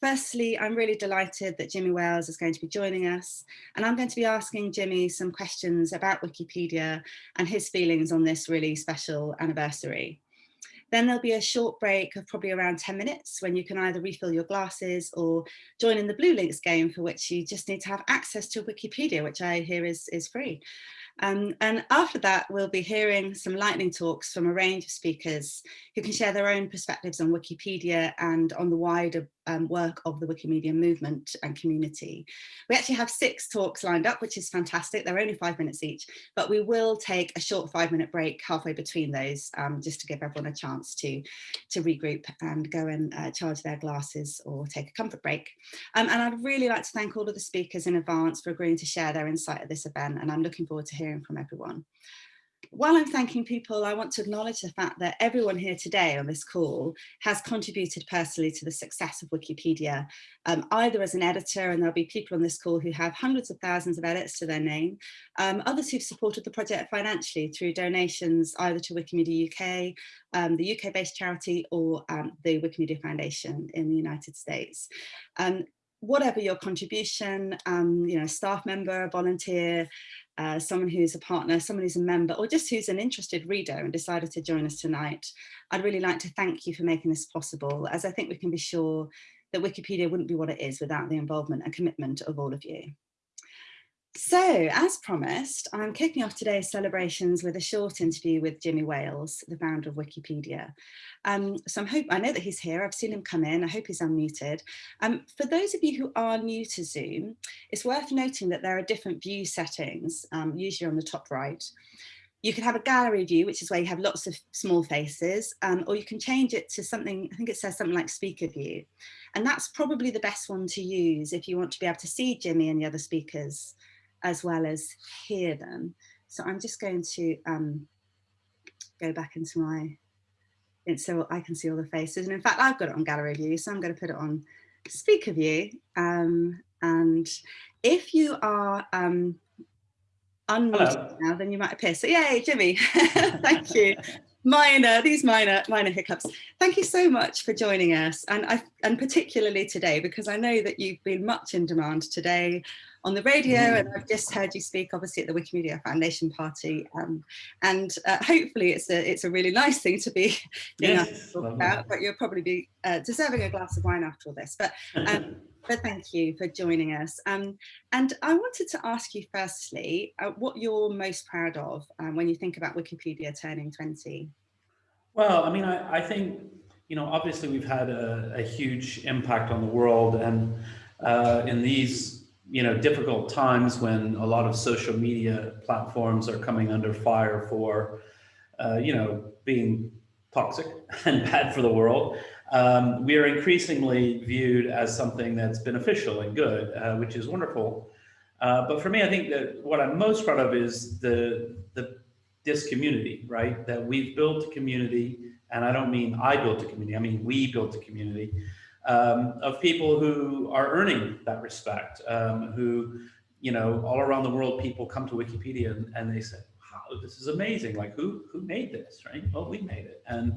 Firstly, I'm really delighted that Jimmy Wales is going to be joining us and I'm going to be asking Jimmy some questions about Wikipedia and his feelings on this really special anniversary. Then there'll be a short break of probably around 10 minutes when you can either refill your glasses or join in the Blue Links game for which you just need to have access to Wikipedia, which I hear is, is free. Um, and after that, we'll be hearing some lightning talks from a range of speakers who can share their own perspectives on Wikipedia and on the wider um, work of the Wikimedia movement and community. We actually have six talks lined up, which is fantastic. They're only five minutes each, but we will take a short five minute break halfway between those um, just to give everyone a chance to, to regroup and go and uh, charge their glasses or take a comfort break. Um, and I'd really like to thank all of the speakers in advance for agreeing to share their insight at this event. And I'm looking forward to hearing from everyone while I'm thanking people, I want to acknowledge the fact that everyone here today on this call has contributed personally to the success of Wikipedia, um, either as an editor, and there'll be people on this call who have hundreds of thousands of edits to their name, um, others who've supported the project financially through donations either to Wikimedia UK, um, the UK-based charity, or um, the Wikimedia Foundation in the United States. Whatever your contribution, um, you know, staff member, volunteer, uh, someone who's a partner, someone who's a member, or just who's an interested reader and decided to join us tonight, I'd really like to thank you for making this possible, as I think we can be sure that Wikipedia wouldn't be what it is without the involvement and commitment of all of you. So, as promised, I'm kicking off today's celebrations with a short interview with Jimmy Wales, the founder of Wikipedia. Um, so I'm hope I know that he's here. I've seen him come in. I hope he's unmuted. Um, for those of you who are new to Zoom, it's worth noting that there are different view settings, um, usually on the top right. You can have a gallery view, which is where you have lots of small faces, um, or you can change it to something, I think it says something like speaker view. And that's probably the best one to use if you want to be able to see Jimmy and the other speakers as well as hear them. So I'm just going to um, go back into my, so I can see all the faces. And in fact, I've got it on gallery view, so I'm going to put it on speaker view. Um, and if you are um, unmuted now, then you might appear. So yay, Jimmy, thank you. minor, these minor, minor hiccups. Thank you so much for joining us. And, I, and particularly today, because I know that you've been much in demand today on the radio and I've just heard you speak obviously at the Wikimedia Foundation party um, and uh, hopefully it's a it's a really nice thing to be yes, to about but you'll probably be uh, deserving a glass of wine after all this but um, but thank you for joining us. Um, and I wanted to ask you firstly uh, what you're most proud of um, when you think about Wikipedia turning 20 well I mean I, I think you know obviously we've had a, a huge impact on the world and uh, in these you know, difficult times when a lot of social media platforms are coming under fire for, uh, you know, being toxic and bad for the world, um, we are increasingly viewed as something that's beneficial and good, uh, which is wonderful. Uh, but for me, I think that what I'm most proud of is the, the this community, right? That we've built a community, and I don't mean I built a community, I mean we built a community um, of people who are earning that respect, um, who, you know, all around the world, people come to Wikipedia and, and they say, wow, this is amazing. Like who, who made this, right? Well, we made it. And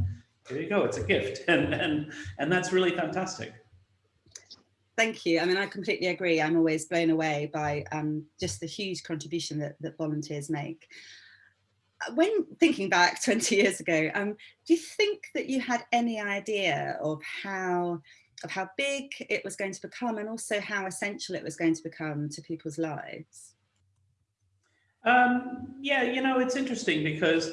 there you go, it's a gift. And, and, and that's really fantastic. Thank you. I mean, I completely agree. I'm always blown away by um, just the huge contribution that, that volunteers make when thinking back 20 years ago, um, do you think that you had any idea of how of how big it was going to become and also how essential it was going to become to people's lives? Um, yeah, you know, it's interesting because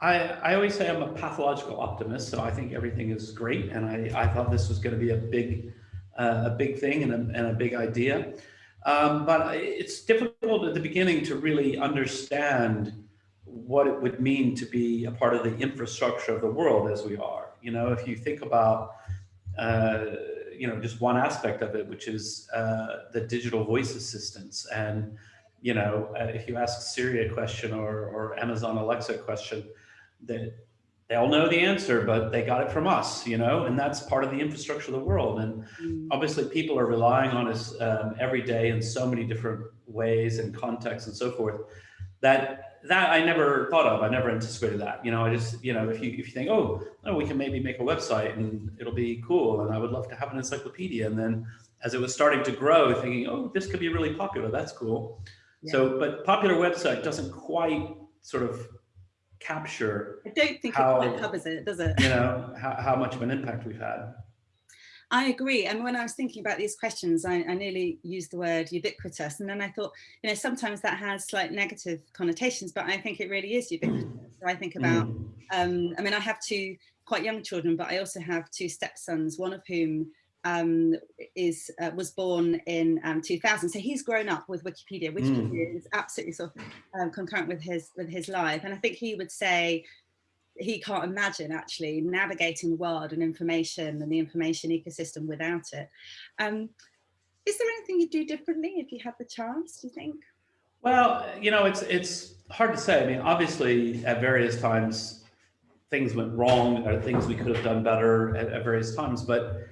I, I always say I'm a pathological optimist, so I think everything is great. And I, I thought this was going to be a big, uh, a big thing and a, and a big idea. Um, but it's difficult at the beginning to really understand what it would mean to be a part of the infrastructure of the world as we are. You know, if you think about you know, just one aspect of it, which is uh, the digital voice assistants. And, you know, uh, if you ask Siri a question or, or Amazon Alexa question, that they all know the answer, but they got it from us, you know, and that's part of the infrastructure of the world. And mm. obviously people are relying on us um, every day in so many different ways and contexts and so forth that that I never thought of. I never anticipated that. You know, I just, you know, if you if you think, oh, no, we can maybe make a website and it'll be cool, and I would love to have an encyclopedia. And then as it was starting to grow, thinking, oh, this could be really popular. That's cool. Yeah. So, but popular website doesn't quite sort of capture. I don't think how, it covers it, does it? You know, how, how much of an impact we've had. I agree. And when I was thinking about these questions, I, I, nearly used the word ubiquitous. And then I thought, you know, sometimes that has slight negative connotations, but I think it really is ubiquitous. So I think about, mm. um, I mean, I have two quite young children, but I also have two stepsons, one of whom um, is uh, was born in um, 2000. So he's grown up with Wikipedia. Wikipedia mm. is absolutely sort of um, concurrent with his with his life. And I think he would say, he can't imagine actually navigating the world and information and the information ecosystem without it. Um, is there anything you'd do differently if you had the chance, do you think? Well, you know, it's it's hard to say. I mean, obviously at various times things went wrong or things we could have done better at, at various times. But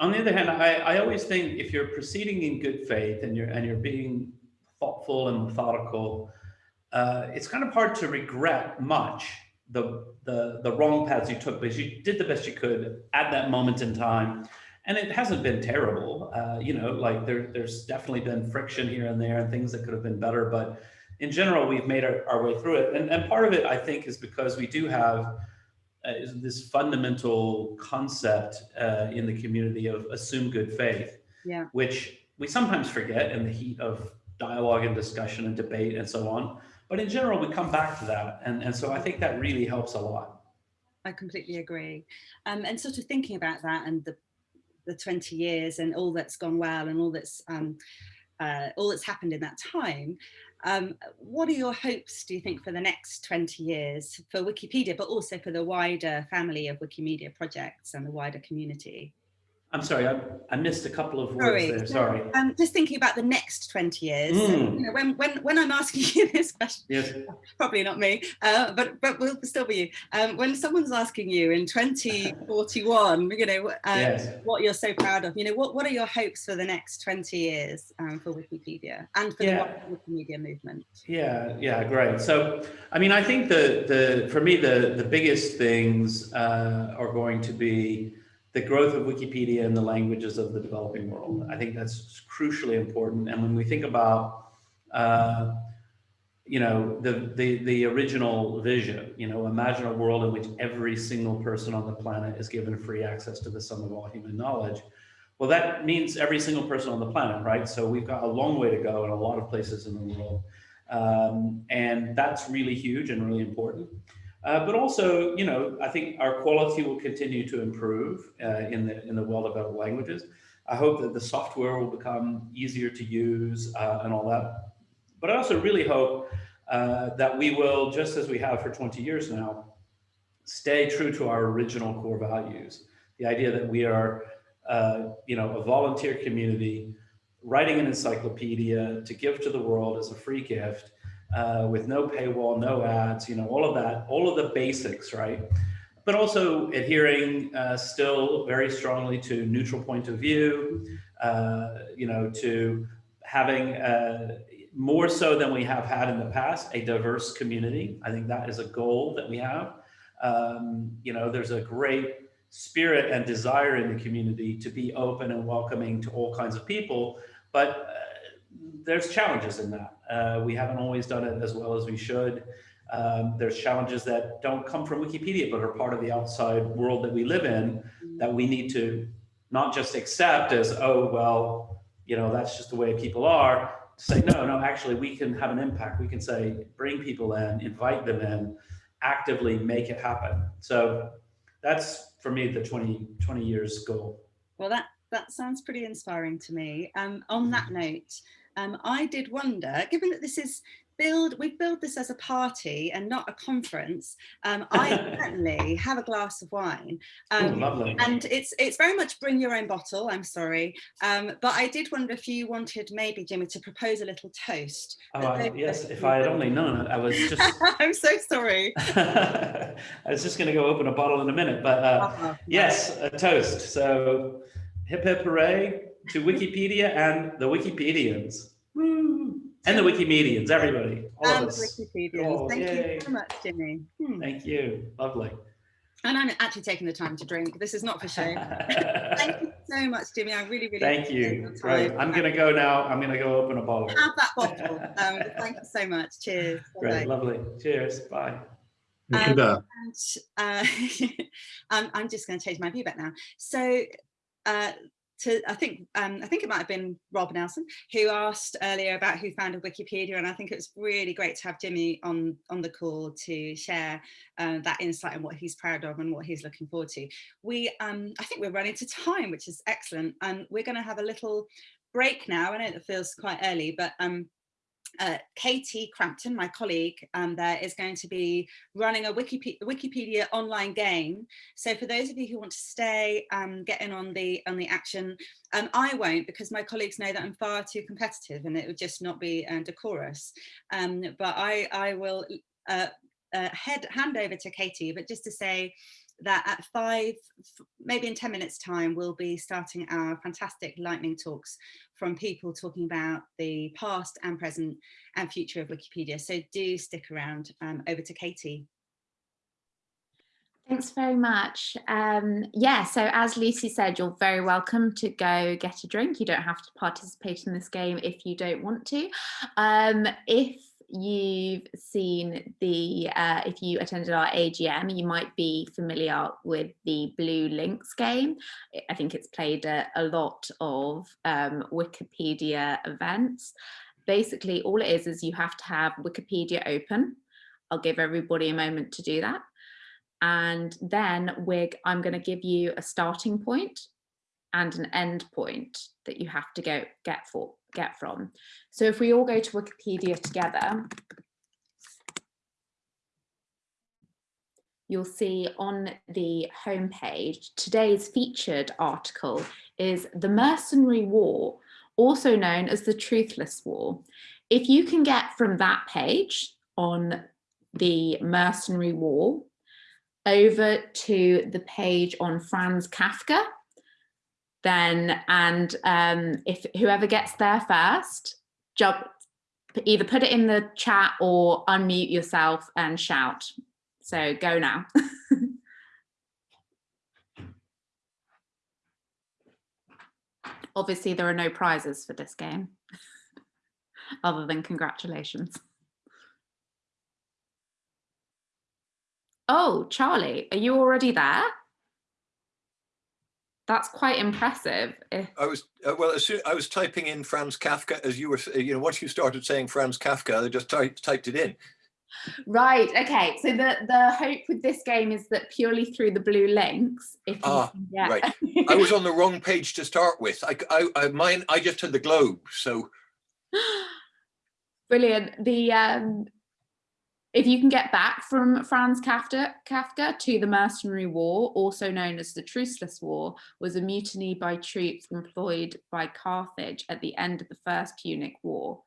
on the other hand, I, I always think if you're proceeding in good faith and you're and you're being thoughtful and methodical, uh, it's kind of hard to regret much the, the, the wrong paths you took because you did the best you could at that moment in time. And it hasn't been terrible. Uh, you know, like there, there's definitely been friction here and there and things that could have been better. But in general, we've made our, our way through it. And, and part of it, I think, is because we do have uh, this fundamental concept uh, in the community of assume good faith, yeah. which we sometimes forget in the heat of dialogue and discussion and debate and so on. But in general, we come back to that. And, and so I think that really helps a lot. I completely agree. Um, and sort of thinking about that and the, the 20 years and all that's gone well and all that's um, uh, all that's happened in that time, um, what are your hopes, do you think, for the next 20 years for Wikipedia, but also for the wider family of Wikimedia projects and the wider community? I'm sorry, I, I missed a couple of words sorry. there. Sorry. Um, just thinking about the next 20 years. Mm. you know, when, when, when I'm asking you this question, yes. probably not me, uh, but, but will still be you. Um, when someone's asking you in 2041, you know, um, yes. what you're so proud of, you know, what, what are your hopes for the next 20 years um, for Wikipedia and for yeah. the Wikimedia movement? Yeah, yeah, great. So, I mean, I think the, the for me, the, the biggest things uh, are going to be the growth of Wikipedia in the languages of the developing world. I think that's crucially important. And when we think about, uh, you know, the, the, the original vision, you know, imagine a world in which every single person on the planet is given free access to the sum of all human knowledge. Well, that means every single person on the planet, right? So we've got a long way to go in a lot of places in the world. Um, and that's really huge and really important. Uh, but also, you know, I think our quality will continue to improve uh, in the in the well-developed languages. I hope that the software will become easier to use uh, and all that. But I also really hope uh, that we will, just as we have for 20 years now, stay true to our original core values. The idea that we are, uh, you know, a volunteer community writing an encyclopedia to give to the world as a free gift uh, with no paywall, no ads, you know, all of that, all of the basics, right? But also adhering uh, still very strongly to neutral point of view, uh, you know, to having uh, more so than we have had in the past, a diverse community. I think that is a goal that we have. Um, you know, there's a great spirit and desire in the community to be open and welcoming to all kinds of people, but uh, there's challenges in that. Uh, we haven't always done it as well as we should. Um, there's challenges that don't come from Wikipedia, but are part of the outside world that we live in that we need to not just accept as, oh, well, you know, that's just the way people are. Say, no, no, actually, we can have an impact. We can say, bring people in, invite them in, actively make it happen. So that's for me the 20, 20 years goal. Well, that, that sounds pretty inspiring to me. Um, on that note, um, I did wonder, given that this is build, we build this as a party and not a conference. Um, I certainly have a glass of wine. Um, Ooh, lovely. And it's it's very much bring your own bottle, I'm sorry. Um, but I did wonder if you wanted maybe, Jimmy, to propose a little toast. Oh, I, yes, if I had only known it, I was just... I'm so sorry. I was just going to go open a bottle in a minute, but uh, uh -huh. yes, a toast. So hip hip hooray to Wikipedia and the Wikipedians. Woo. And the Wikimedians, everybody, all and of the us. Wikipedians. Oh, Thank yay. you so much, Jimmy. Hmm. Thank you. Lovely. And I'm actually taking the time to drink. This is not for show. Thank you so much, Jimmy. I really, really Thank you. your Great. I'm gonna go now. I'm gonna go open a bottle. have that bottle. Um, thank you so much. Cheers. Great, Bye-bye. lovely. Cheers. Bye. Um, And uh, I'm, I'm just going to change my view back now. So, uh, to I think um, I think it might have been Rob Nelson who asked earlier about who founded Wikipedia, and I think it was really great to have Jimmy on on the call to share uh, that insight and what he's proud of and what he's looking forward to. We um, I think we're running to time, which is excellent, and we're going to have a little break now. I know it feels quite early, but um, uh, Katie Crampton, my colleague um, there, is going to be running a Wikipedia, Wikipedia online game. So for those of you who want to stay, um, get in on the on the action, um, I won't because my colleagues know that I'm far too competitive and it would just not be uh, decorous. Um, but I, I will uh, uh, head hand over to Katie, but just to say that at five, maybe in 10 minutes time, we'll be starting our fantastic lightning talks from people talking about the past and present and future of Wikipedia. So do stick around um, over to Katie. Thanks very much. Um, yeah, so as Lucy said, you're very welcome to go get a drink. You don't have to participate in this game if you don't want to. Um, if you've seen the, uh, if you attended our AGM, you might be familiar with the Blue Links game. I- think it's played at a lot of um, Wikipedia events. Basically, all it is is you have to have Wikipedia open. I'll give everybody a moment to do that and then we're I'm going to give you a starting point and an end point that you have to go get for get from. So if we all go to Wikipedia together, you'll see on the homepage today's featured article is the Mercenary War, also known as the Truceless War. If you can get from that page on the Mercenary War over to the page on Franz Kafka, then and um, if whoever gets there first, jump, either put it in the chat or unmute yourself and shout. So go now. Obviously, there are no prizes for this game, other than congratulations. Oh, Charlie, are you already there? That's quite impressive. If, I was uh, well. As soon, I was typing in Franz Kafka as you were. You know, once you started saying Franz Kafka, I just typed typed it in. right, okay. So the, the hope with this game is that purely through the blue links, if you Ah, can get- right. I was on the wrong page to start with. I, I, I mine. I just had the globe. So Brilliant. The um, if you can get back from Franz Kafka, Kafka to the Mercenary War, also known as the Truceless War, was a mutiny by troops employed by Carthage at the end of the First Punic War.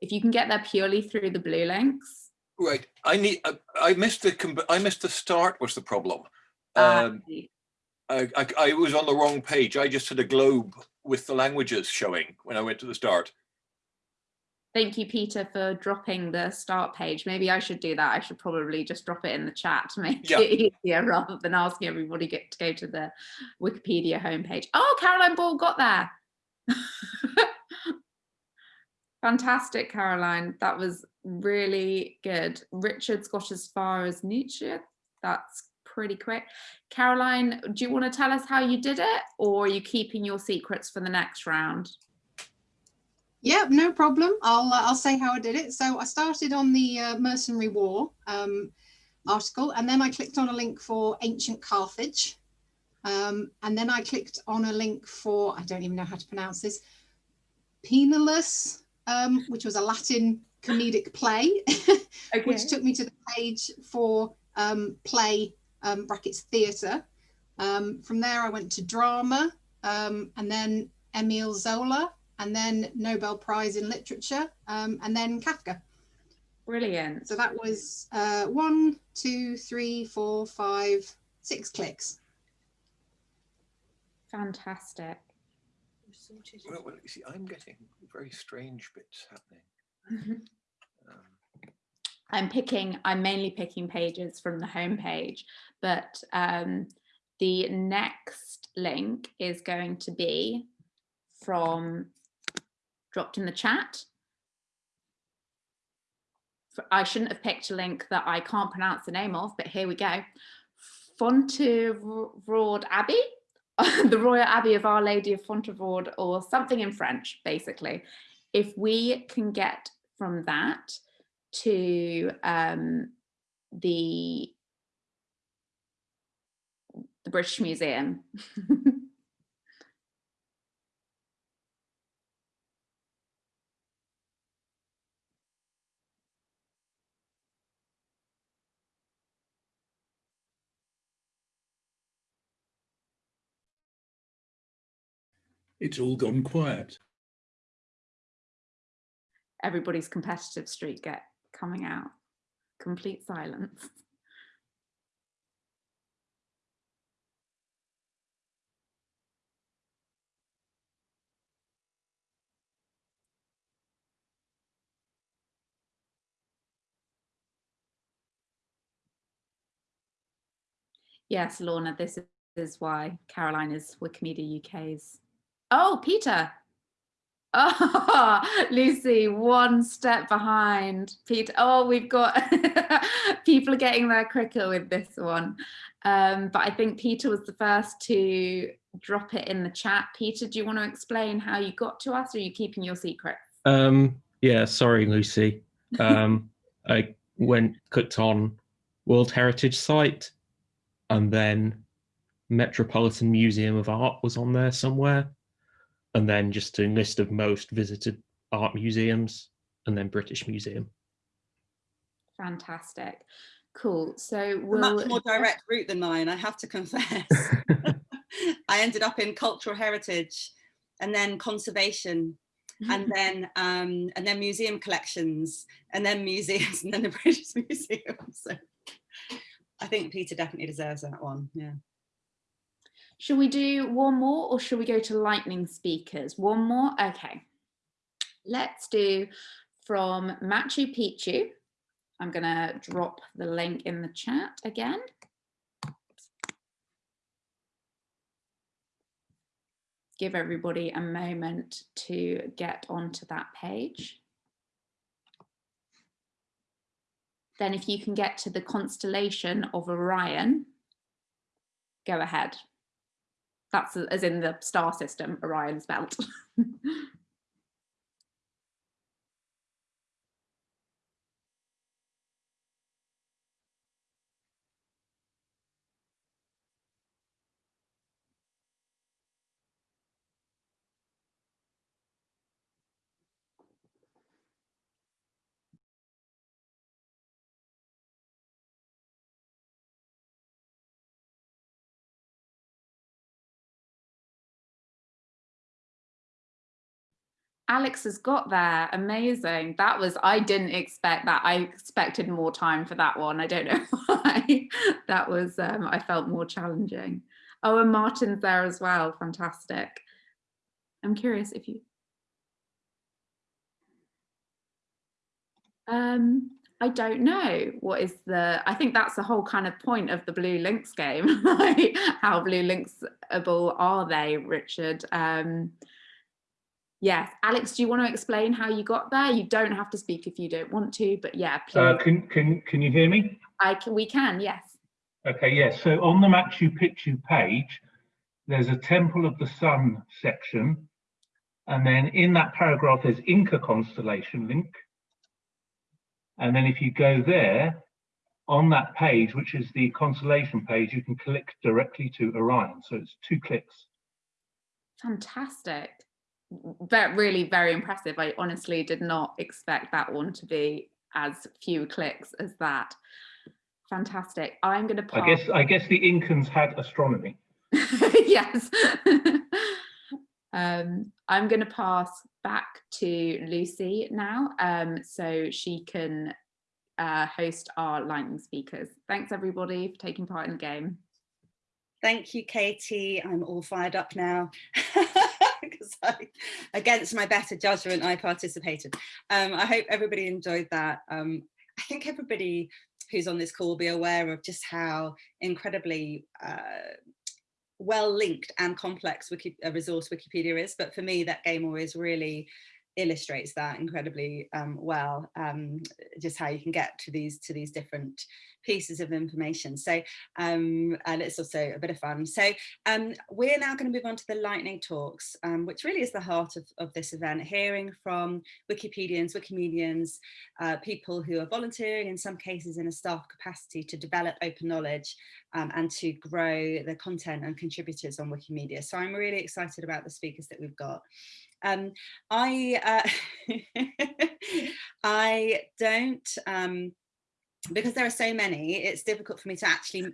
If you can get there purely through the blue links, right. I need. I, I missed the. I missed the start. Was the problem? uh, Um, I, I, I was on the wrong page. I just had a globe with the languages showing when I went to the start. Thank you, Peter, for dropping the start page. Maybe I should do that. I should probably just drop it in the chat to make Yeah. it easier rather than asking everybody get to go to the Wikipedia homepage. Oh, Caroline Ball got there. Fantastic, Caroline. That was really good. Richard's got as far as Nietzsche. That's pretty quick. Caroline, do you want to tell us how you did it or are you keeping your secrets for the next round? Yeah, no problem. I'll uh, I'll say how I did it. So I started on the uh, Mercenary War um, article, and then I clicked on a link for ancient Carthage, um, and then I clicked on a link for I don't even know how to pronounce this, Poenulus, um, which was a Latin comedic play, which took me to the page for um, play um, brackets theatre. Um, from there, I went to drama, um, and then Emile Zola, and then Nobel Prize in Literature, um, and then Kafka. Brilliant. So that was uh, one, two, three, four, five, six clicks. Fantastic. Well, well, you see, I'm getting very strange bits happening. I'm picking, I'm mainly picking pages from the home page, but um, the next link is going to be from dropped in the chat. I shouldn't have picked a link that I can't pronounce the name of, but here we go. Fontevraud Abbey, the Royal Abbey of Our Lady of Fontevraud, or something in French, basically. If we can get from that to um, the the British Museum. it's all gone quiet. Everybody's competitive streak get coming out. Complete silence. Yes, Lorna, this is why Caroline is Wikimedia UK's. Oh, Peter. Oh, Lucy, one step behind. Peter, oh, we've got people are getting there quicker with this one. Um, but I think Peter was the first to drop it in the chat. Peter, do you want to explain how you got to us or are you keeping your secret? Um, yeah, sorry, Lucy. Um, I went, clicked on World Heritage Site and then Metropolitan Museum of Art was on there somewhere. And then just a list of most visited art museums and then British Museum. Fantastic. Cool. So we'll much more direct route than mine, I have to confess. I ended up in cultural heritage and then conservation and then um, and then museum collections and then museums and then the British Museum. So I think Peter definitely deserves that one. Yeah. Should we do one more or should we go to lightning speakers? One more? Okay. Let's do from Machu Picchu. I'm going to drop the link in the chat again. Give everybody a moment to get onto that page. Then if you can get to the constellation of Orion, go ahead. That's as in the star system, Orion's belt. Alex has got there. Amazing. That was, I didn't expect that. I expected more time for that one. I don't know why. that was, um, I felt more challenging. Oh, and Martin's there as well. Fantastic. I'm curious if you. Um, I don't know what is the, I think that's the whole kind of point of the Blue Links game. How Blue Linksable are they, Richard? Um, Yes, Alex, do you want to explain how you got there? You don't have to speak if you don't want to, but yeah, please. Uh, can, can, can you hear me? I can, we can, yes. Okay, yes. So on the Machu Picchu page, there's a Temple of the Sun section. And then in that paragraph, there's Inca constellation link. And then if you go there, on that page, which is the constellation page, you can click directly to Orion. So it's two clicks. Fantastic. Very, really very impressive. I honestly did not expect that one to be as few clicks as that. Fantastic. I'm going to I guess I guess the Incans had astronomy. yes. um, I'm going to pass back to Lucy now um, so she can uh, host our lightning speakers. Thanks everybody for taking part in the game. Thank you, Katie. I'm all fired up now. because I, against my better judgment, I participated. Um, I hope everybody enjoyed that. Um, I think everybody who's on this call will be aware of just how incredibly uh, well linked and complex Wiki, a resource Wikipedia is. But for me, that game always really illustrates that incredibly um, well, um, just how you can get to these to these different pieces of information. So, um, and it's also a bit of fun. So um, we're now going to move on to the lightning talks, um, which really is the heart of, of this event, hearing from Wikipedians, Wikimedians, uh, people who are volunteering in some cases in a staff capacity to develop open knowledge um, and to grow the content and contributors on Wikimedia. So I'm really excited about the speakers that we've got. Um, I uh, I don't um, because there are so many. It's difficult for me to actually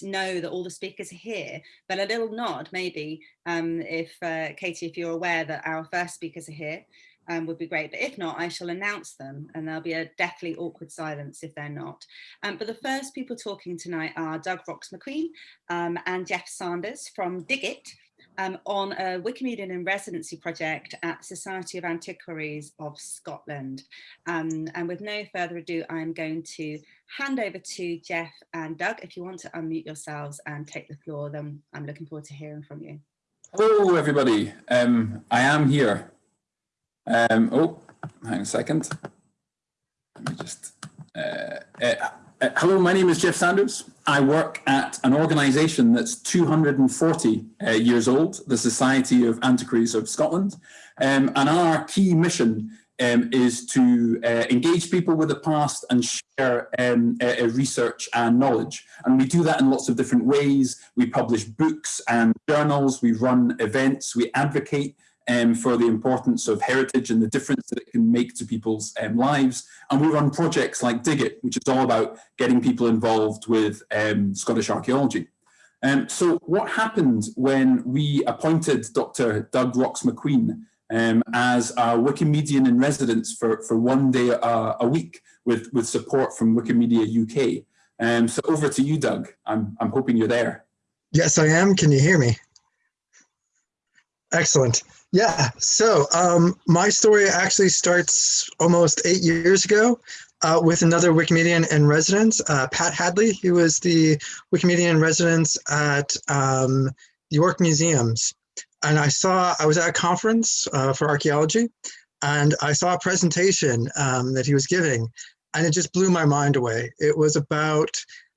know that all the speakers are here. But a little nod, maybe, um, if uh, Katie, if you're aware that our first speakers are here, um, would be great. But if not, I shall announce them and there'll be a deathly awkward silence if they're not. Um, but the first people talking tonight are Doug Rocks Macqueen um, and Jeff Sanders from Dig It, um, on a Wikimedian in residency project at Society of Antiquaries of Scotland. Um, and with no further ado, I'm going to hand over to Jeff and Doug. If you want to unmute yourselves and take the floor, then I'm looking forward to hearing from you. Hello, everybody. Um, I am here. Um, oh, hang a second. Let me just. Uh, uh, uh, hello, my name is Jeff Sanders. I work at an organisation that's 240 uh, years old, the Society of Antiquaries of Scotland. Um, and our key mission um, is to uh, engage people with the past and share um, uh, research and knowledge. And we do that in lots of different ways. We publish books and journals, we run events, we advocate um, for the importance of heritage and the difference that it can make to people's um, lives. And we run projects like Dig It, which is all about getting people involved with um, Scottish archaeology. Um, so what happened when we appointed Dr. Doug Rocks Macqueen um, as our Wikimedian in residence for, for one day uh, a week with, with support from Wikimedia UK. Um, so over to you, Doug. I'm, I'm hoping you're there. Yes, I am. Can you hear me? Excellent. Yeah, so um, my story actually starts almost eight years ago uh, with another Wikimedian in residence, uh, Pat Hadley. He was the Wikimedian in residence at um, York Museums. And I saw, I was at a conference uh, for archaeology, and I saw a presentation um, that he was giving, and it just blew my mind away. It was about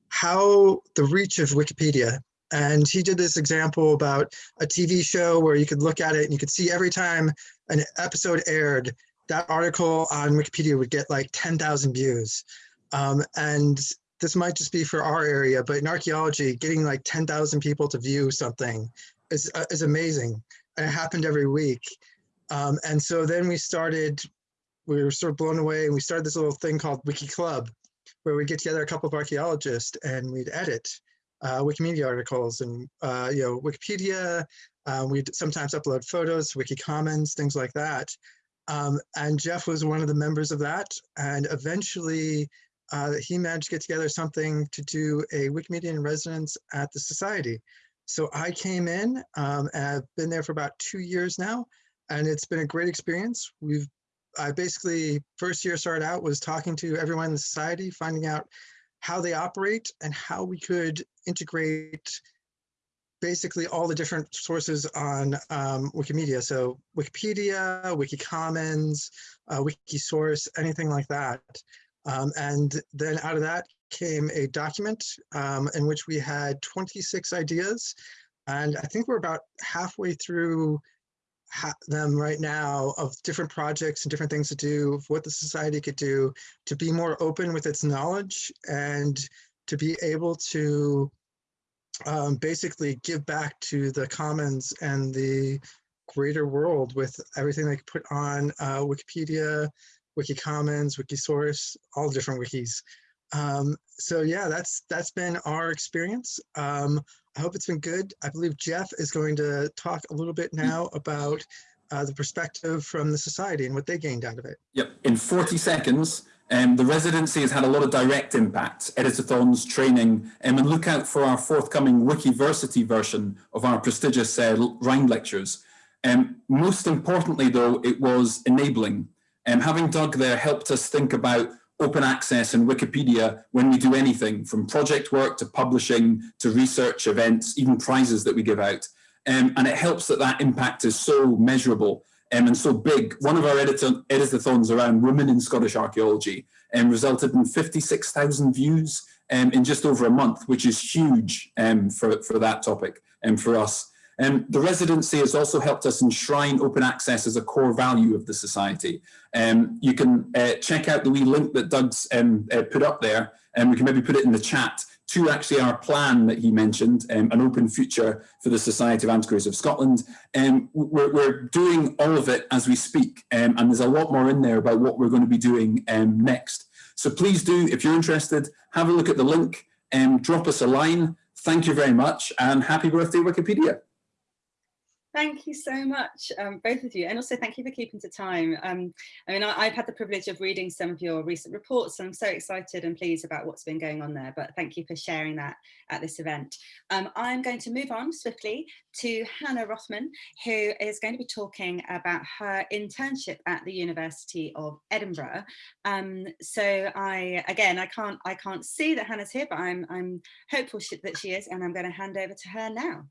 how the reach of Wikipedia and he did this example about a TV show where you could look at it and you could see every time an episode aired, that article on Wikipedia would get like 10,000 views. Um, and this might just be for our area, but in archaeology, getting like 10,000 people to view something is, uh, is amazing. And it happened every week. Um, and so then we started, we were sort of blown away and we started this little thing called Wiki Club, where we get together a couple of archaeologists and we'd edit uh, Wikimedia articles and uh, you know Wikipedia. Um, we sometimes upload photos, Wiki Commons, things like that. Um, and Jeff was one of the members of that. And eventually uh, he managed to get together something to do a Wikimedia in residence at the Society. So I came in um, and I've been there for about two years now. And it's been a great experience. We've I basically first year started out was talking to everyone in the society, finding out how they operate and how we could integrate basically all the different sources on um, Wikimedia. So Wikipedia, Wikicommons, uh, Wikisource, anything like that. Um, and then out of that came a document um, in which we had 26 ideas. And I think we're about halfway through them right now of different projects and different things to do, what the society could do to be more open with its knowledge and to be able to um, basically give back to the commons and the greater world with everything they could put on uh, Wikipedia, Wikicommons, Wikisource, all different wikis. Um, so yeah, that's that's been our experience. Um, I hope it's been good. I believe Jeff is going to talk a little bit now about uh, the perspective from the society and what they gained out of it. Yep, in 40 seconds, um, the residency has had a lot of direct impact, editathons, training, um, and look out for our forthcoming Wikiversity version of our prestigious uh, Rhind lectures. Um, most importantly, though, it was enabling. Um, having Doug there helped us think about open access and Wikipedia when we do anything from project work to publishing to research events, even prizes that we give out. Um, and it helps that that impact is so measurable um, and so big. One of our edit editathons around women in Scottish archaeology um, resulted in 56,000 views um, in just over a month, which is huge um, for, for that topic and for us. Um, the residency has also helped us enshrine open access as a core value of the society. Um, you can uh, check out the wee link that Doug's um, uh, put up there, and we can maybe put it in the chat to actually our plan that he mentioned, um, an open future for the Society of Antiquaries of Scotland. Um, we're, we're, doing all of it as we speak, um, and there's a lot more in there about what we're going to be doing next. So please do, if you're interested, have a look at the link and drop us a line. Thank you very much, and happy birthday, Wikipedia. Thank you so much, um, both of you, and also thank you for keeping to time. Um, I mean, I, have had the privilege of reading some of your recent reports, and I'm so excited and pleased about what's been going on there, but thank you for sharing that at this event. Um, I'm going to move on swiftly to Hannah Rothman, who is going to be talking about her internship at the University of Edinburgh. Um, so I, again, I can't, I can't see that Hannah's here, but I'm, I'm hopeful that she is, and I'm going to hand over to her now.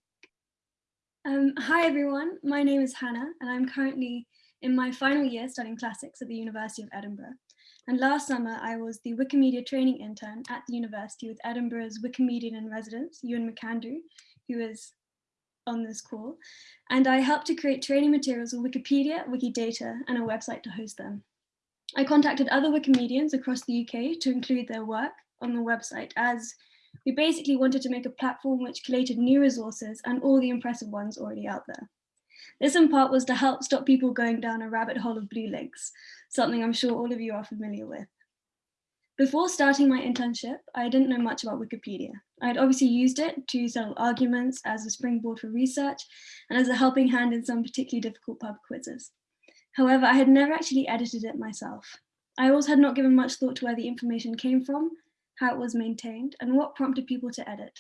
Um, hi everyone, my name is Hannah and I'm currently in my final year studying classics at the University of Edinburgh. And last summer I was the Wikimedia training intern at the university with Edinburgh's Wikimedian in residence, Ewan McAndrew, who is on this call. And I helped to create training materials for Wikipedia, Wikidata, and a website to host them. I contacted other Wikimedians across the UK to include their work on the website as we basically wanted to make a platform which collated new resources and all the impressive ones already out there. This in part was to help stop people going down a rabbit hole of blue links, something I'm sure all of you are familiar with. Before starting my internship, I didn't know much about Wikipedia. I had obviously used it to settle arguments as a springboard for research and as a helping hand in some particularly difficult pub quizzes. However, I had never actually edited it myself. I also had not given much thought to where the information came from how it was maintained, and what prompted people to edit.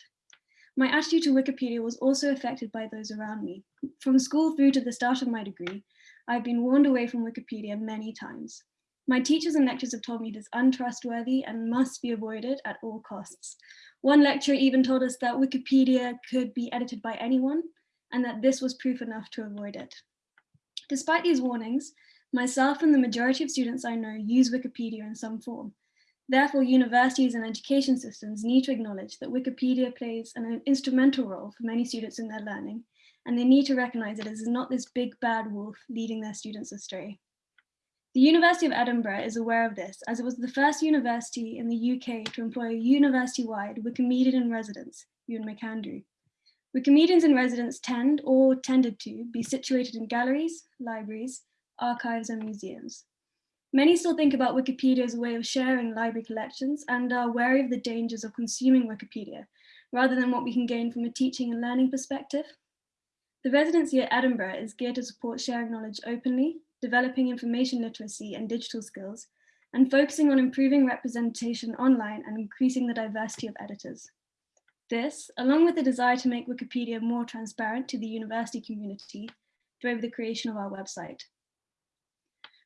My attitude to Wikipedia was also affected by those around me. From school through to the start of my degree, I've been warned away from Wikipedia many times. My teachers and lecturers have told me it is untrustworthy and must be avoided at all costs. One lecturer even told us that Wikipedia could be edited by anyone and that this was proof enough to avoid it. Despite these warnings, myself and the majority of students I know use Wikipedia in some form, Therefore, universities and education systems need to acknowledge that Wikipedia plays an instrumental role for many students in their learning, and they need to recognize it as not this big bad wolf leading their students astray. The University of Edinburgh is aware of this, as it was the first university in the UK to employ a university-wide Wikimedian in residence, Ewan McAndrew. Wikimedians in residence tend, or tended to, be situated in galleries, libraries, archives, and museums. Many still think about Wikipedia as a way of sharing library collections and are wary of the dangers of consuming Wikipedia, rather than what we can gain from a teaching and learning perspective. The residency at Edinburgh is geared to support sharing knowledge openly, developing information literacy and digital skills, and focusing on improving representation online and increasing the diversity of editors. This, along with the desire to make Wikipedia more transparent to the university community, drove the creation of our website.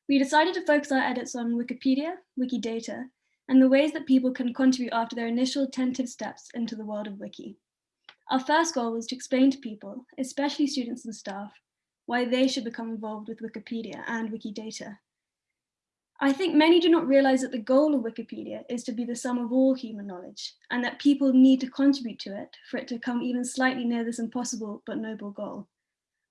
We decided to focus our edits on Wikipedia, Wikidata, and the ways that people can contribute after their initial tentative steps into the world of Wiki. Our first goal was to explain to people, especially students and staff, why they should become involved with Wikipedia and Wikidata. I think many do not realize that the goal of Wikipedia is to be the sum of all human knowledge and that people need to contribute to it for it to come even slightly near this impossible but noble goal.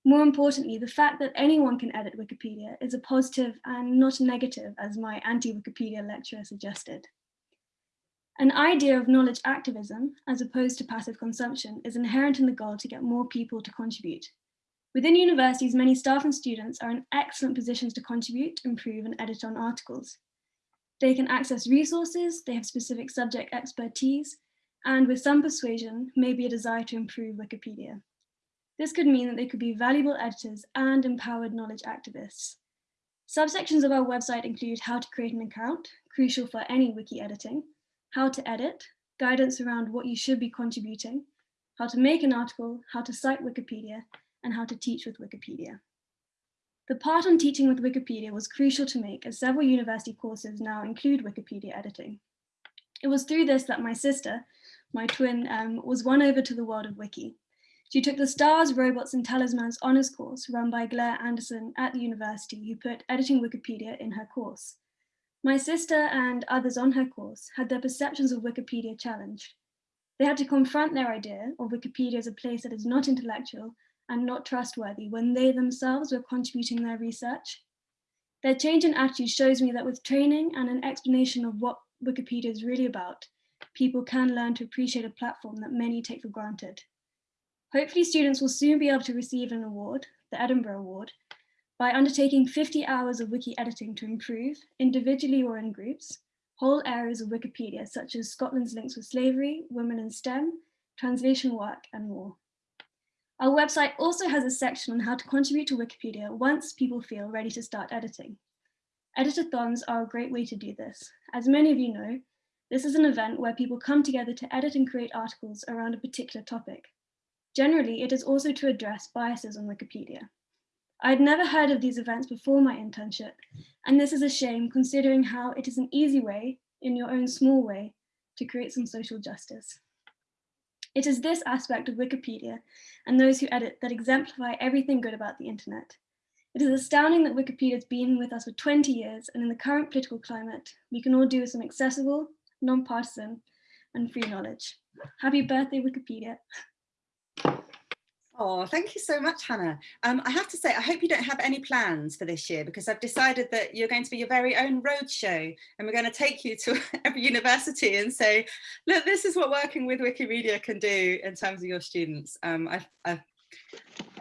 More importantly, the fact that anyone can edit Wikipedia is a positive and not negative, as my anti-Wikipedia lecturer suggested. An idea of knowledge activism, as opposed to passive consumption, is inherent in the goal to get more people to contribute. Within universities, many staff and students are in excellent positions to contribute, improve, and edit on articles. They can access resources, they have specific subject expertise, and with some persuasion, maybe a desire to improve Wikipedia. This could mean that they could be valuable editors and empowered knowledge activists. Subsections of our website include how to create an account, crucial for any wiki editing, how to edit, guidance around what you should be contributing, how to make an article, how to cite Wikipedia, and how to teach with Wikipedia. The part on teaching with Wikipedia was crucial to make as several university courses now include Wikipedia editing. It was through this that my sister, my twin, um, was won over to the world of Wiki. She took the Stars, Robots and Talismans honours course run by Claire Anderson at the university who put editing Wikipedia in her course. My sister and others on her course had their perceptions of Wikipedia challenged. They had to confront their idea of Wikipedia as a place that is not intellectual and not trustworthy when they themselves were contributing their research. Their change in attitude shows me that with training and an explanation of what Wikipedia is really about, people can learn to appreciate a platform that many take for granted. Hopefully students will soon be able to receive an award, the Edinburgh Award, by undertaking 50 hours of wiki editing to improve, individually or in groups, whole areas of Wikipedia, such as Scotland's links with slavery, women in STEM, translation work, and more. Our website also has a section on how to contribute to Wikipedia once people feel ready to start editing. Editathons are a great way to do this. As many of you know, this is an event where people come together to edit and create articles around a particular topic. Generally, it is also to address biases on Wikipedia. I had never heard of these events before my internship, and this is a shame considering how it is an easy way, in your own small way, to create some social justice. It is this aspect of Wikipedia and those who edit that exemplify everything good about the internet. It is astounding that Wikipedia has been with us for 20 years and in the current political climate, we can all do with some accessible, non-partisan and free knowledge. Happy birthday, Wikipedia. Oh, thank you so much, Hannah. Um, I have to say, I hope you don't have any plans for this year because I've decided that you're going to be your very own roadshow and we're going to take you to every university and say, look, this is what working with Wikimedia can do in terms of your students. Um, I, I,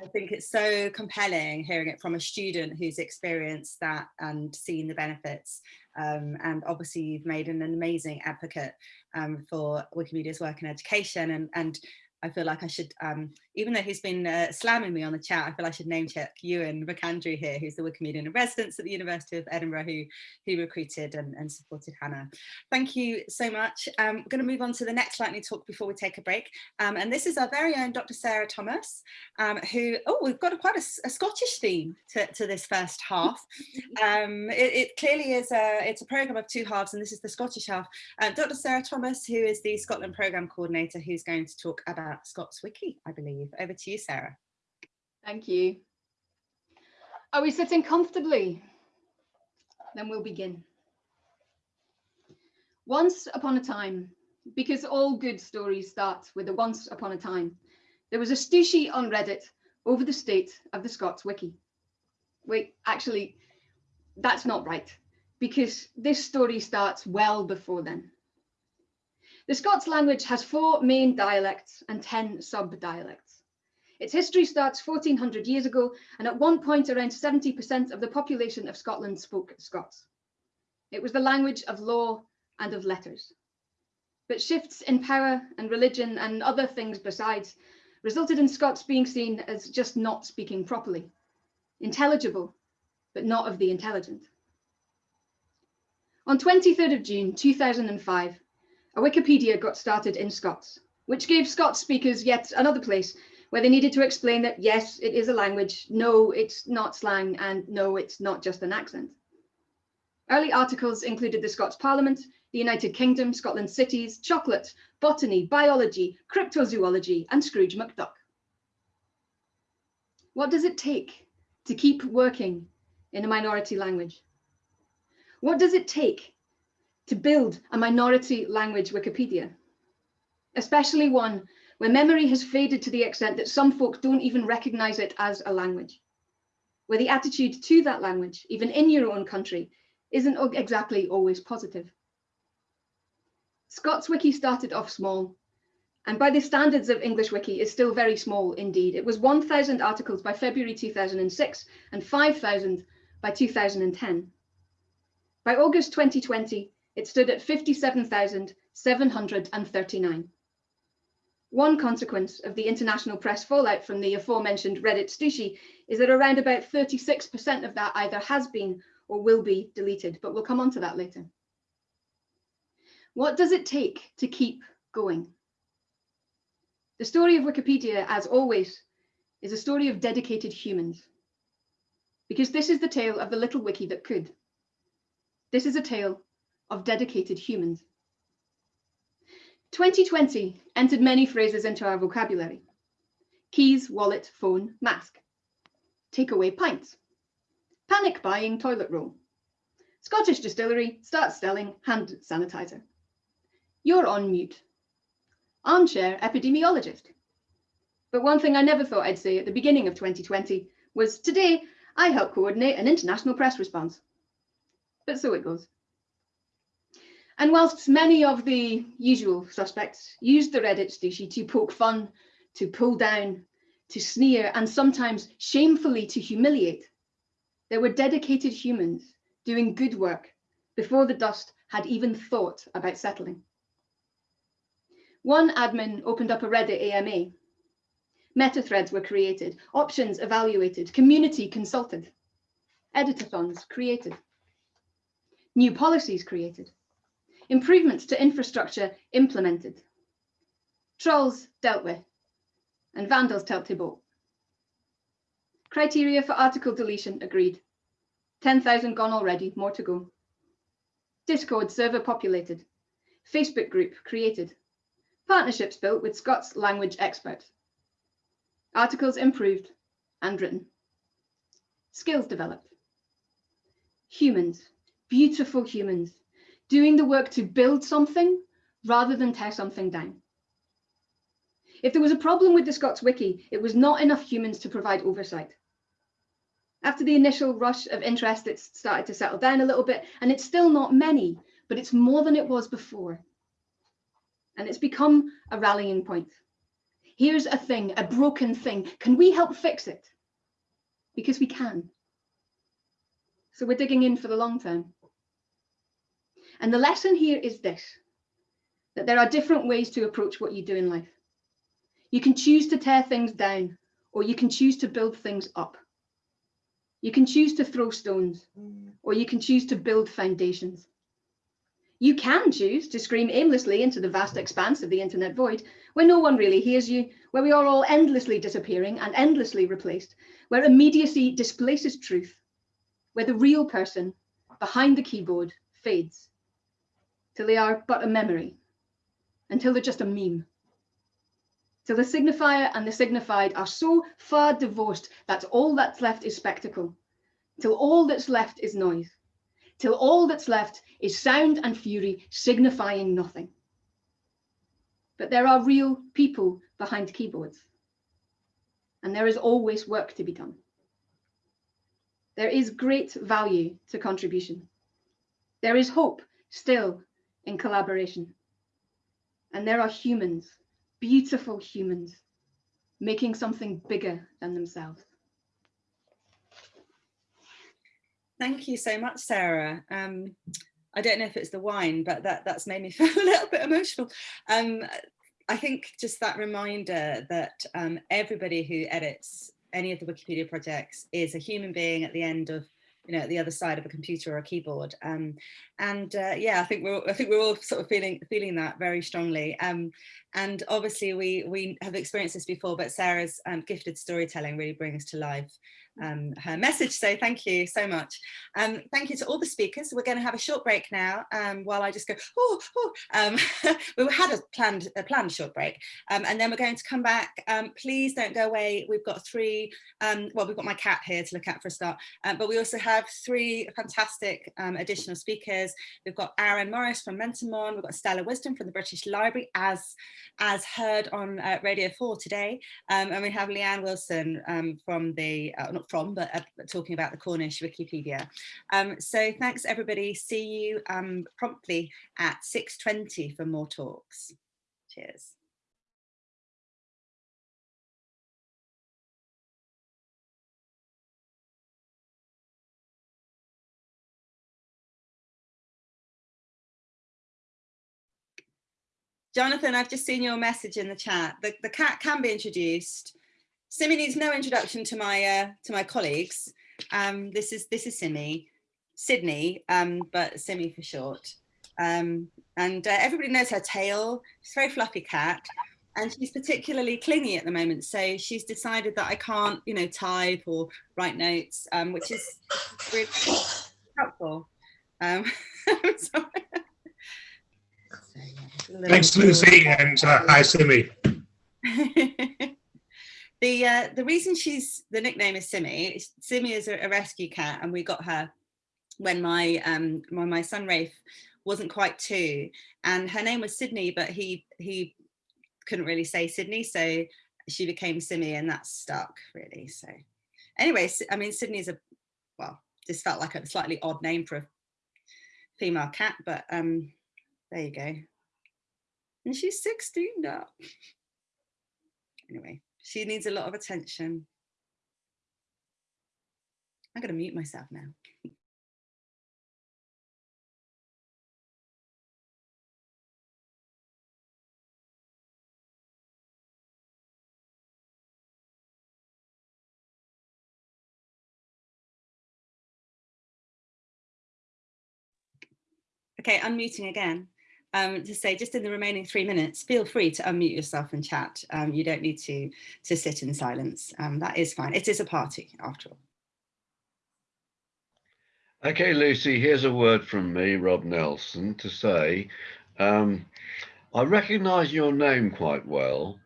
I think it's so compelling hearing it from a student who's experienced that and seen the benefits. Um, and obviously you've made an amazing advocate um, for Wikimedia's work in education and, and I feel like I should, um, even though he's been uh, slamming me on the chat, I feel I should name check Ewan McAndrew here, who's the Wikimedian in residence at the University of Edinburgh, who, who recruited and, and supported Hannah. Thank you so much. Um, we're going to move on to the next lightning talk before we take a break. Um, and this is our very own Dr. Sarah Thomas, um, who, oh, we've got a, quite a, a, Scottish theme to, to this first half. Um, it, it, clearly is a, it's a programme of two halves, and this is the Scottish half. Uh, Dr. Sarah Thomas, who is the Scotland Programme Coordinator, who's going to talk about Uh, Scots Wiki, I believe. Over to you, Sarah. Thank you. Are we sitting comfortably? Then we'll begin. Once upon a time, because all good stories start with a once upon a time, there was a Stushie on Reddit over the state of the Scots Wiki. Wait, actually, that's not right, because this story starts well before then. The Scots language has four main dialects and 10 sub-dialects. Its history starts 1400 years ago, and at one point around 70% of the population of Scotland spoke Scots. It was the language of law and of letters. But shifts in power and religion and other things besides resulted in Scots being seen as just not speaking properly, intelligible, but not of the intelligent. On 23rd of June 2005, a Wikipedia got started in Scots, which gave Scots speakers yet another place where they needed to explain that yes, it is a language, no, it's not slang, and no, it's not just an accent. Early articles included the Scots Parliament, the United Kingdom, Scotland cities, chocolate, botany, biology, cryptozoology, and Scrooge McDuck. What does it take to keep working in a minority language? What does it take to build a minority language Wikipedia, especially one where memory has faded to the extent that some folk don't even recognize it as a language, where the attitude to that language, even in your own country, isn't exactly always positive. Scots Wiki started off small, and by the standards of English Wiki is still very small indeed. It was 1,000 articles by February 2006 and 5,000 by 2010. By August 2020, it stood at 57,739. One consequence of the international press fallout from the aforementioned Reddit Stushie is that around about 36% of that either has been or will be deleted, but we'll come on to that later. What does it take to keep going? The story of Wikipedia, as always, is a story of dedicated humans. because this is the tale of the little wiki that could. This is a tale of dedicated humans. 2020 entered many phrases into our vocabulary. Keys, wallet, phone, mask. Takeaway pints. Panic buying toilet roll. Scottish distillery starts selling hand sanitizer. You're on mute. Armchair epidemiologist. But one thing I never thought I'd say at the beginning of 2020 was today I help coordinate an international press response. But so it goes. And whilst many of the usual suspects used the Reddit stushy to poke fun, to pull down, to sneer, and sometimes shamefully to humiliate, there were dedicated humans doing good work before the dust had even thought about settling. One admin opened up a Reddit AMA. Meta threads were created, options evaluated, community consulted, editathons created, new policies created, improvements to infrastructure implemented, trolls dealt with, and vandals dealt to Criteria for article deletion agreed. 10,000 gone already, more to go. Discord server populated. Facebook group created. Partnerships built with Scots language experts. Articles improved and written. Skills developed. Humans, beautiful humans, doing the work to build something rather than tear something down. If there was a problem with the Scots Wiki, it was not enough humans to provide oversight. After the initial rush of interest, it's started to settle down a little bit, and it's still not many, but it's more than it was before. And it's become a rallying point. Here's a thing, a broken thing. Can we help fix it? Because we can. So we're digging in for the long term. And the lesson here is this, that there are different ways to approach what you do in life. You can choose to tear things down, or you can choose to build things up. You can choose to throw stones, or you can choose to build foundations. You can choose to scream aimlessly into the vast expanse of the internet void, where no one really hears you, where we are all endlessly disappearing and endlessly replaced, where immediacy displaces truth, where the real person behind the keyboard fades, till they are but a memory, until they're just a meme till the signifier and the signified are so far divorced that all that's left is spectacle, till all that's left is noise, till all that's left is sound and fury signifying nothing. But there are real people behind keyboards, and there is always work to be done. There is great value to contribution. There is hope still in collaboration. And there are humans beautiful humans making something bigger than themselves. Thank you so much, Sarah. Um, I don't know if it's the wine, but that, that's made me feel a little bit emotional. Um, I think just that reminder that um, everybody who edits any of the Wikipedia projects is a human being at the end of you know, at the other side of a computer or a keyboard. Um, and uh, yeah, I think we're I think we're all sort of feeling feeling that very strongly. Um, and obviously we we have experienced this before, but Sarah's um, gifted storytelling really brings to life um, her message. So thank you so much. Um, thank you to all the speakers. We're going to have a short break now um, while I just go, oh, oh. Um, we had a planned, a planned short break um, and then we're going to come back. Um, please don't go away. We've got three, well, we've got my cat here to look at for a start, but we also have three fantastic additional speakers. We've got Aaron Morris from Menter Môn, we've got Stella Wisdom from the British Library as, as heard on uh, Radio 4 today, and we have Leanne Wilson from the, uh, not from, but uh, talking about the Cornish Wikipedia. Um, so thanks everybody. See you um, promptly at 6.20 for more talks. Cheers. Jonathan, I've just seen your message in the chat. The, the cat can be introduced. Simi needs no introduction to my uh, to my colleagues. Um, this is this is Simi, Sydney, um, but Simi for short. Um, and uh, everybody knows her tail. She's a very fluffy cat. and she's particularly clingy at the moment. So she's decided that I can't, you know, type or write notes, um, which is really helpful. Um, so, Thanks, Lucy, and uh, hi, Simi. the uh, the reason she's the nickname is Simi. Simi is a, a, rescue cat, and we got her when my um when my son Rafe wasn't quite two, and her name was Sydney, but he he couldn't really say Sydney, so she became Simi, and that stuck really. So, anyway, I mean Sydney's a well, this felt like a slightly odd name for a female cat, but um, there you go. And she's 16 now. Anyway, she needs a lot of attention. I'm going to mute myself now. Okay, unmuting again. Um, to say just in the remaining three minutes, feel free to unmute yourself and chat. Um, you don't need to, to sit in silence. Um, that is fine. It is a party after all. Okay, Lucy, here's a word from me, Rob Nelson, to say, um, I recognise your name quite well.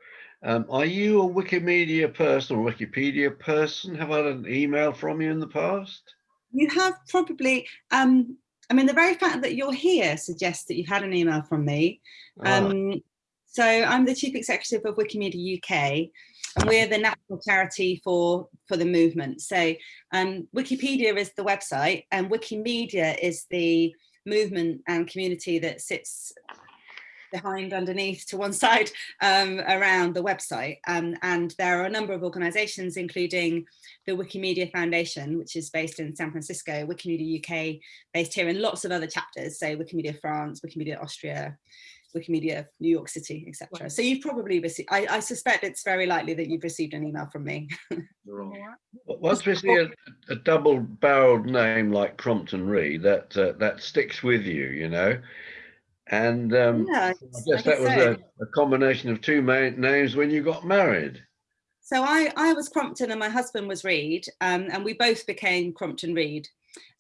Um, are you a Wikimedia person or Wikipedia person? Have I had an email from you in the past? You have probably, um, I mean, the very fact that you're here suggests that you've had an email from me. Ah. Um, so I'm the chief executive of Wikimedia UK, and we're the national charity for for the movement. So um, Wikipedia is the website, and Wikimedia is the movement and community that sits behind, underneath, to one side um, around the website. Um, and there are a number of organizations, including the Wikimedia Foundation, which is based in San Francisco, Wikimedia UK, based here, and lots of other chapters, say Wikimedia France, Wikimedia Austria, Wikimedia New York City, etc. So you've probably received, I, I, suspect it's very likely that you've received an email from me. Once we see a, a double-barreled name like Crompton Reid, that uh, that sticks with you, you know. And um, yeah, I guess that was a, a, combination of two names when you got married. So I, I was Crompton and my husband was Reid, um, and we both became Crompton Reid.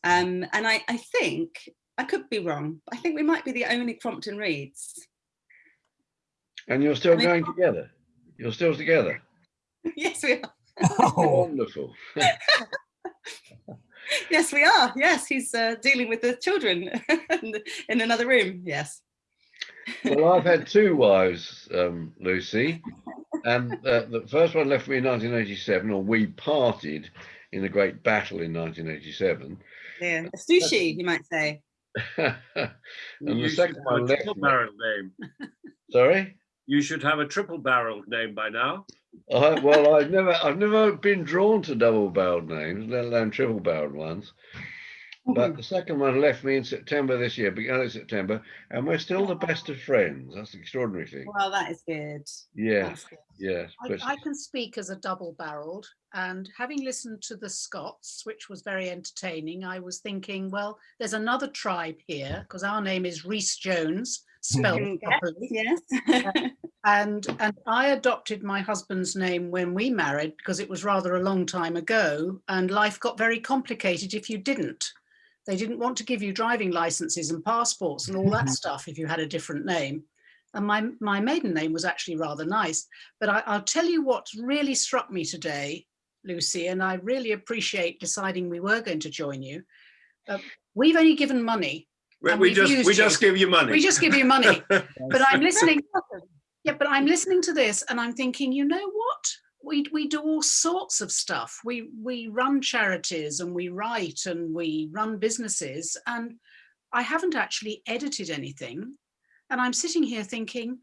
Um, and I, I think, I could be wrong, I think we might be the only Crompton Reids. And you're still I mean, going together? You're still together? yes, we are. Oh. Wonderful. yes, we are. Yes, he's uh, dealing with the children in another room. Yes. well, I've had two wives, um, Lucy, and uh, the first one left me in 1987, or we parted in the Great Battle in 1987. Yeah, a stushie, you might say. and you the second one left triple barrel name. Sorry. You should have a triple barreled name by now. I, well, I've never, I've never been drawn to double-barreled names, let alone triple-barreled ones. Mm-hmm. But the second one left me in September this year, beginning of September, and we're still the best of friends. That's the extraordinary thing. Well, that is good. Yeah, yeah. I, I, can speak as a double-barreled, and having listened to the Scots, which was very entertaining, I was thinking, well, there's another tribe here because our name is Rees Jones, spelled mm-hmm. properly. Yes. Uh, and and I adopted my husband's name when we married because it was rather a long time ago, and life got very complicated if you didn't. They didn't want to give you driving licenses and passports and all that stuff if you had a different name. And my, my maiden name was actually rather nice. But I, I'll tell you what really struck me today, Lucy, and I really appreciate deciding we were going to join you. Uh, we've only given money we, we just we just give you money. We just give you money. but I'm listening. Yeah, but I'm listening to this and I'm thinking, you know what? We we do all sorts of stuff. We we run charities and we write and we run businesses and I haven't actually edited anything. And I'm sitting here thinking,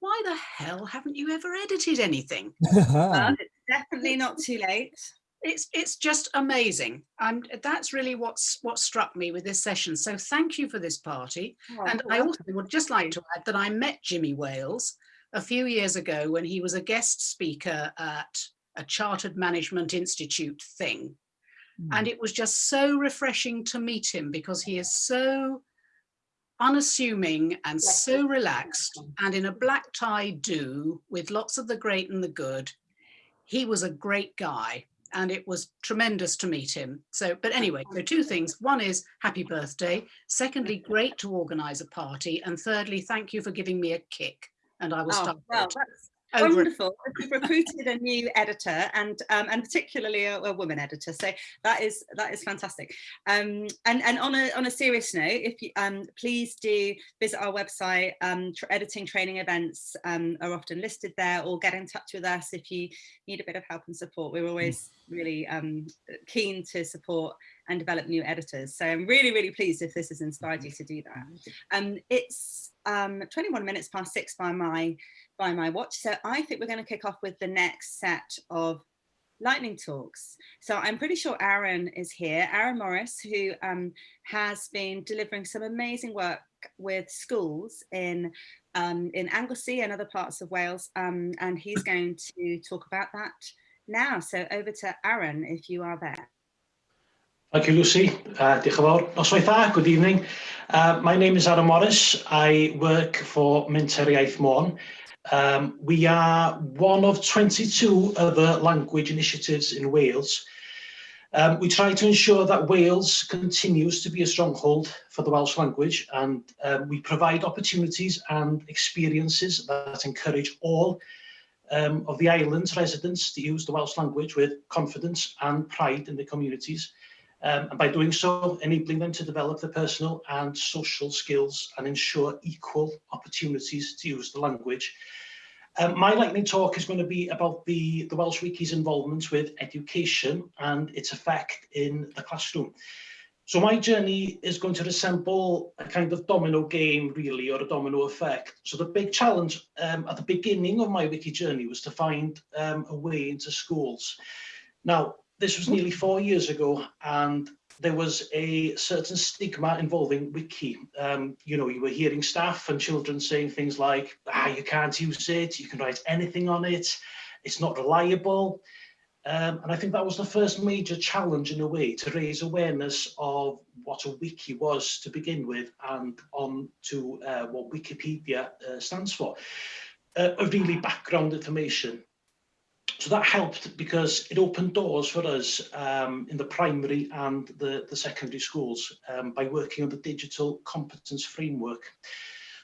why the hell haven't you ever edited anything? well, it's definitely not too late it's it's just amazing and that's really what's what struck me with this session so thank you for this party oh, and i also would just like to add that i met jimmy wales a few years ago when he was a guest speaker at a chartered management institute thing mm. and it was just so refreshing to meet him because he is so unassuming and so relaxed and in a black tie do with lots of the great and the good. He was a great guy and it was tremendous to meet him. So, but anyway, so two things. One is happy birthday. Secondly, great to organize a party. And thirdly, thank you for giving me a kick. And I will oh, start. Well, that's wonderful. We've recruited a new editor and um, and particularly a, a, woman editor. So that is that is fantastic. Um, and and on a on a serious note, if you um, please do visit our website. Um, tra editing training events um, are often listed there, or get in touch with us if you need a bit of help and support. We're always really um, keen to support and develop new editors. So I'm really, really pleased if this has inspired you to do that. Um, it's um, 21 minutes past six by my, by my watch. So I think we're going to kick off with the next set of lightning talks. So I'm pretty sure Aaron is here, Aaron Morris, who um, has been delivering some amazing work with schools in um, in Anglesey and other parts of Wales. Um, and he's going to talk about that now. So over to Aaron, if you are there. Thank you, Lucy. Uh. Noswaith good evening. Uh, my name is Aaron Morris. I work for Minter Iaith Môn. Um, we are one of 22 other language initiatives in Wales. Um, we try to ensure that Wales continues to be a stronghold for the Welsh language and um, we provide opportunities and experiences that encourage all um, of the island's residents to use the Welsh language with confidence and pride in their communities, um, and by doing so, enabling them to develop their personal and social skills and ensure equal opportunities to use the language. Um, my lightning talk is going to be about the, the Welsh Wiki's involvement with education and its effect in the classroom. So my journey is going to resemble a kind of domino game, really, or a domino effect. So the big challenge um, at the beginning of my wiki journey was to find um, a way into schools. Now, this was nearly four years ago, and there was a certain stigma involving wiki. Um, you know, you were hearing staff and children saying things like, ah, you can't use it, you can write anything on it, it's not reliable. Um, and I think that was the first major challenge in a way to raise awareness of what a wiki was to begin with and on to uh, what Wikipedia uh, stands for. Uh, a really background information. So that helped because it opened doors for us um, in the primary and the, the secondary schools um, by working on the digital competence framework.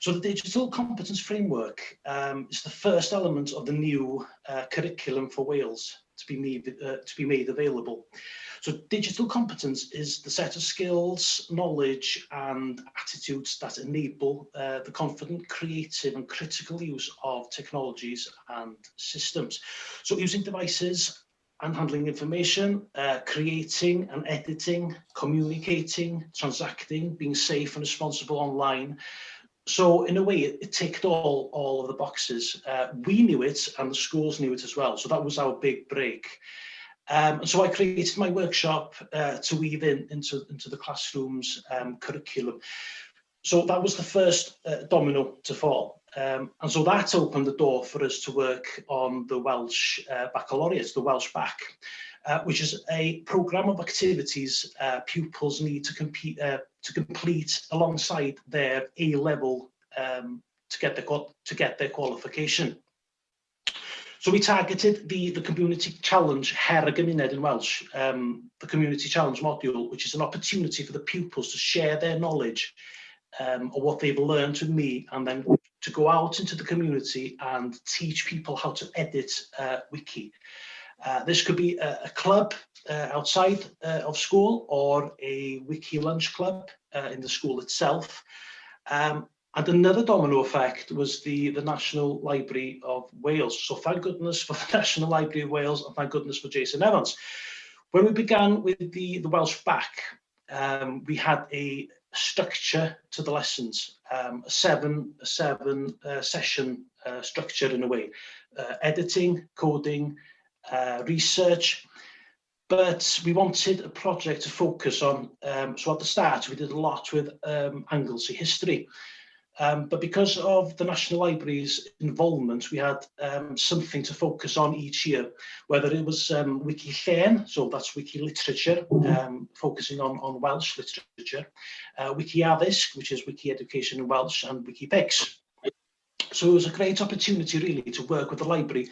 So the digital competence framework um, is the first element of the new uh, curriculum for Wales to be made, uh, to be made available. So digital competence is the set of skills, knowledge and attitudes that enable uh, the confident, creative and critical use of technologies and systems. So using devices and handling information, uh, creating and editing, communicating, transacting, being safe and responsible online, So in a way, it ticked all, all of the boxes. Uh, we knew it and the schools knew it as well. So that was our big break. Um, and so I created my workshop uh, to weave in into, into the classroom's um, curriculum. So that was the first uh, domino to fall. Um, and so that opened the door for us to work on the Welsh uh, Baccalaureate, the Welsh Bac, uh, which is a program of activities uh, pupils need to compete, uh, to complete alongside their A level um, to get the to get their qualification. So we targeted the, the Community Challenge Her y Gymuned in Welsh, um, the Community Challenge module, which is an opportunity for the pupils to share their knowledge um, of what they've learned with me and then to go out into the community and teach people how to edit uh, wiki. Uh, this could be a, a club uh, outside uh, of school or a wiki lunch club uh, in the school itself. Um, and another domino effect was the, the National Library of Wales. So thank goodness for the National Library of Wales and thank goodness for Jason Evans. When we began with the, the Welsh Bac, um, we had a structure to the lessons, um, a seven, a seven uh, session structure in a way. Editing, coding, uh, research, but we wanted a project to focus on, um, so at the start we did a lot with um, Anglesey history. Um, but because of the National Library's involvement, we had um, something to focus on each year, whether it was um, Wiki Llen, so that's Wiki Literature, um, focusing on, on Welsh literature, uh, Wiki Addysg, which is Wiki Education in Welsh, and Wiki Pics. So it was a great opportunity really to work with the library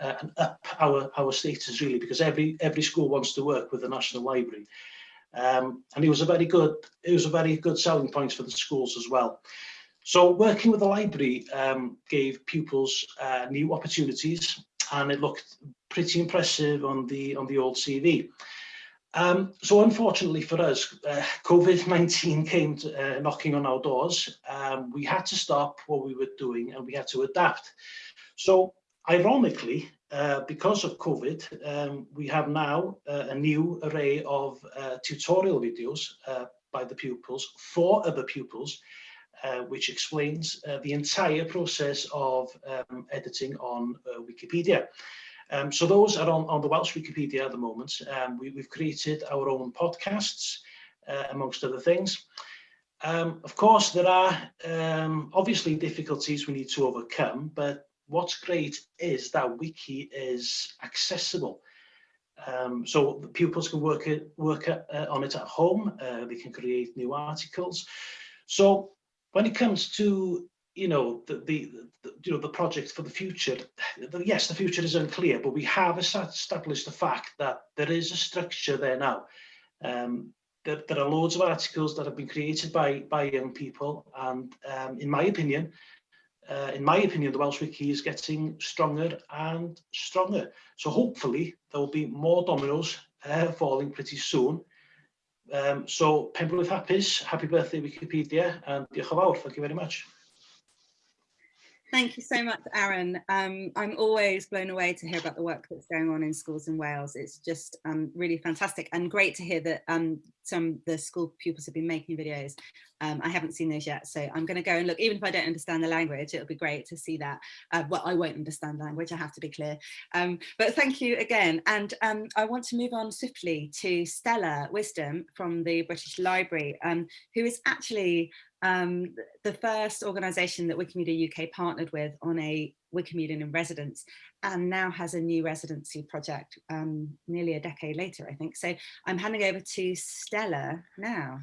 uh, and up our our status really because every every school wants to work with the national library. Um, and it was a very good it was a very good selling point for the schools as well. So working with the library um, gave pupils uh, new opportunities and it looked pretty impressive on the on the old CV um, so unfortunately for us uh, COVID-19 came to, uh, knocking on our doors. Um, we had to stop what we were doing and we had to adapt. So ironically, uh, because of COVID, um, we have now uh, a new array of uh, tutorial videos uh, by the pupils for other pupils uh, which explains uh, the entire process of um, editing on Wikipedia. Um, so those are on, on the Welsh Wikipedia at the moment. Um, we, have created our own podcasts, amongst other things. Um, of course, there are um, obviously difficulties we need to overcome, but what's great is that Wiki is accessible. Um, so the pupils can work it, work uh, on it at home. Uh, they can create new articles. So when it comes to you know the, the, the, you know the project for the future the, yes the future is unclear but we have established the fact that there is a structure there now um, there, there, are loads of articles that have been created by by young people and um, in my opinion uh, in my opinion, the Welsh Wiki is getting stronger and stronger. So hopefully there will be more dominoes uh, falling pretty soon. Um, so Pembroke Hapus, happy birthday Wikipedia, and diolch yn fawr. Thank you very much. Thank you so much, Aaron. Um, I'm always blown away to hear about the work that's going on in schools in Wales. It's just um, really fantastic and great to hear that um, some the school pupils have been making videos. Um, I haven't seen those yet, so I'm going to go and look. Even if I don't understand the language, it'll be great to see that. Uh, well, I won't understand language, I have to be clear. Um, but thank you again. And um, I want to move on swiftly to Stella Wisdom from the British Library, who is actually um, the first organisation that Wikimedia UK partnered with on a Wikimedian in residence and now has a new residency project um, nearly a decade later, I think. So I'm handing over to Stella now.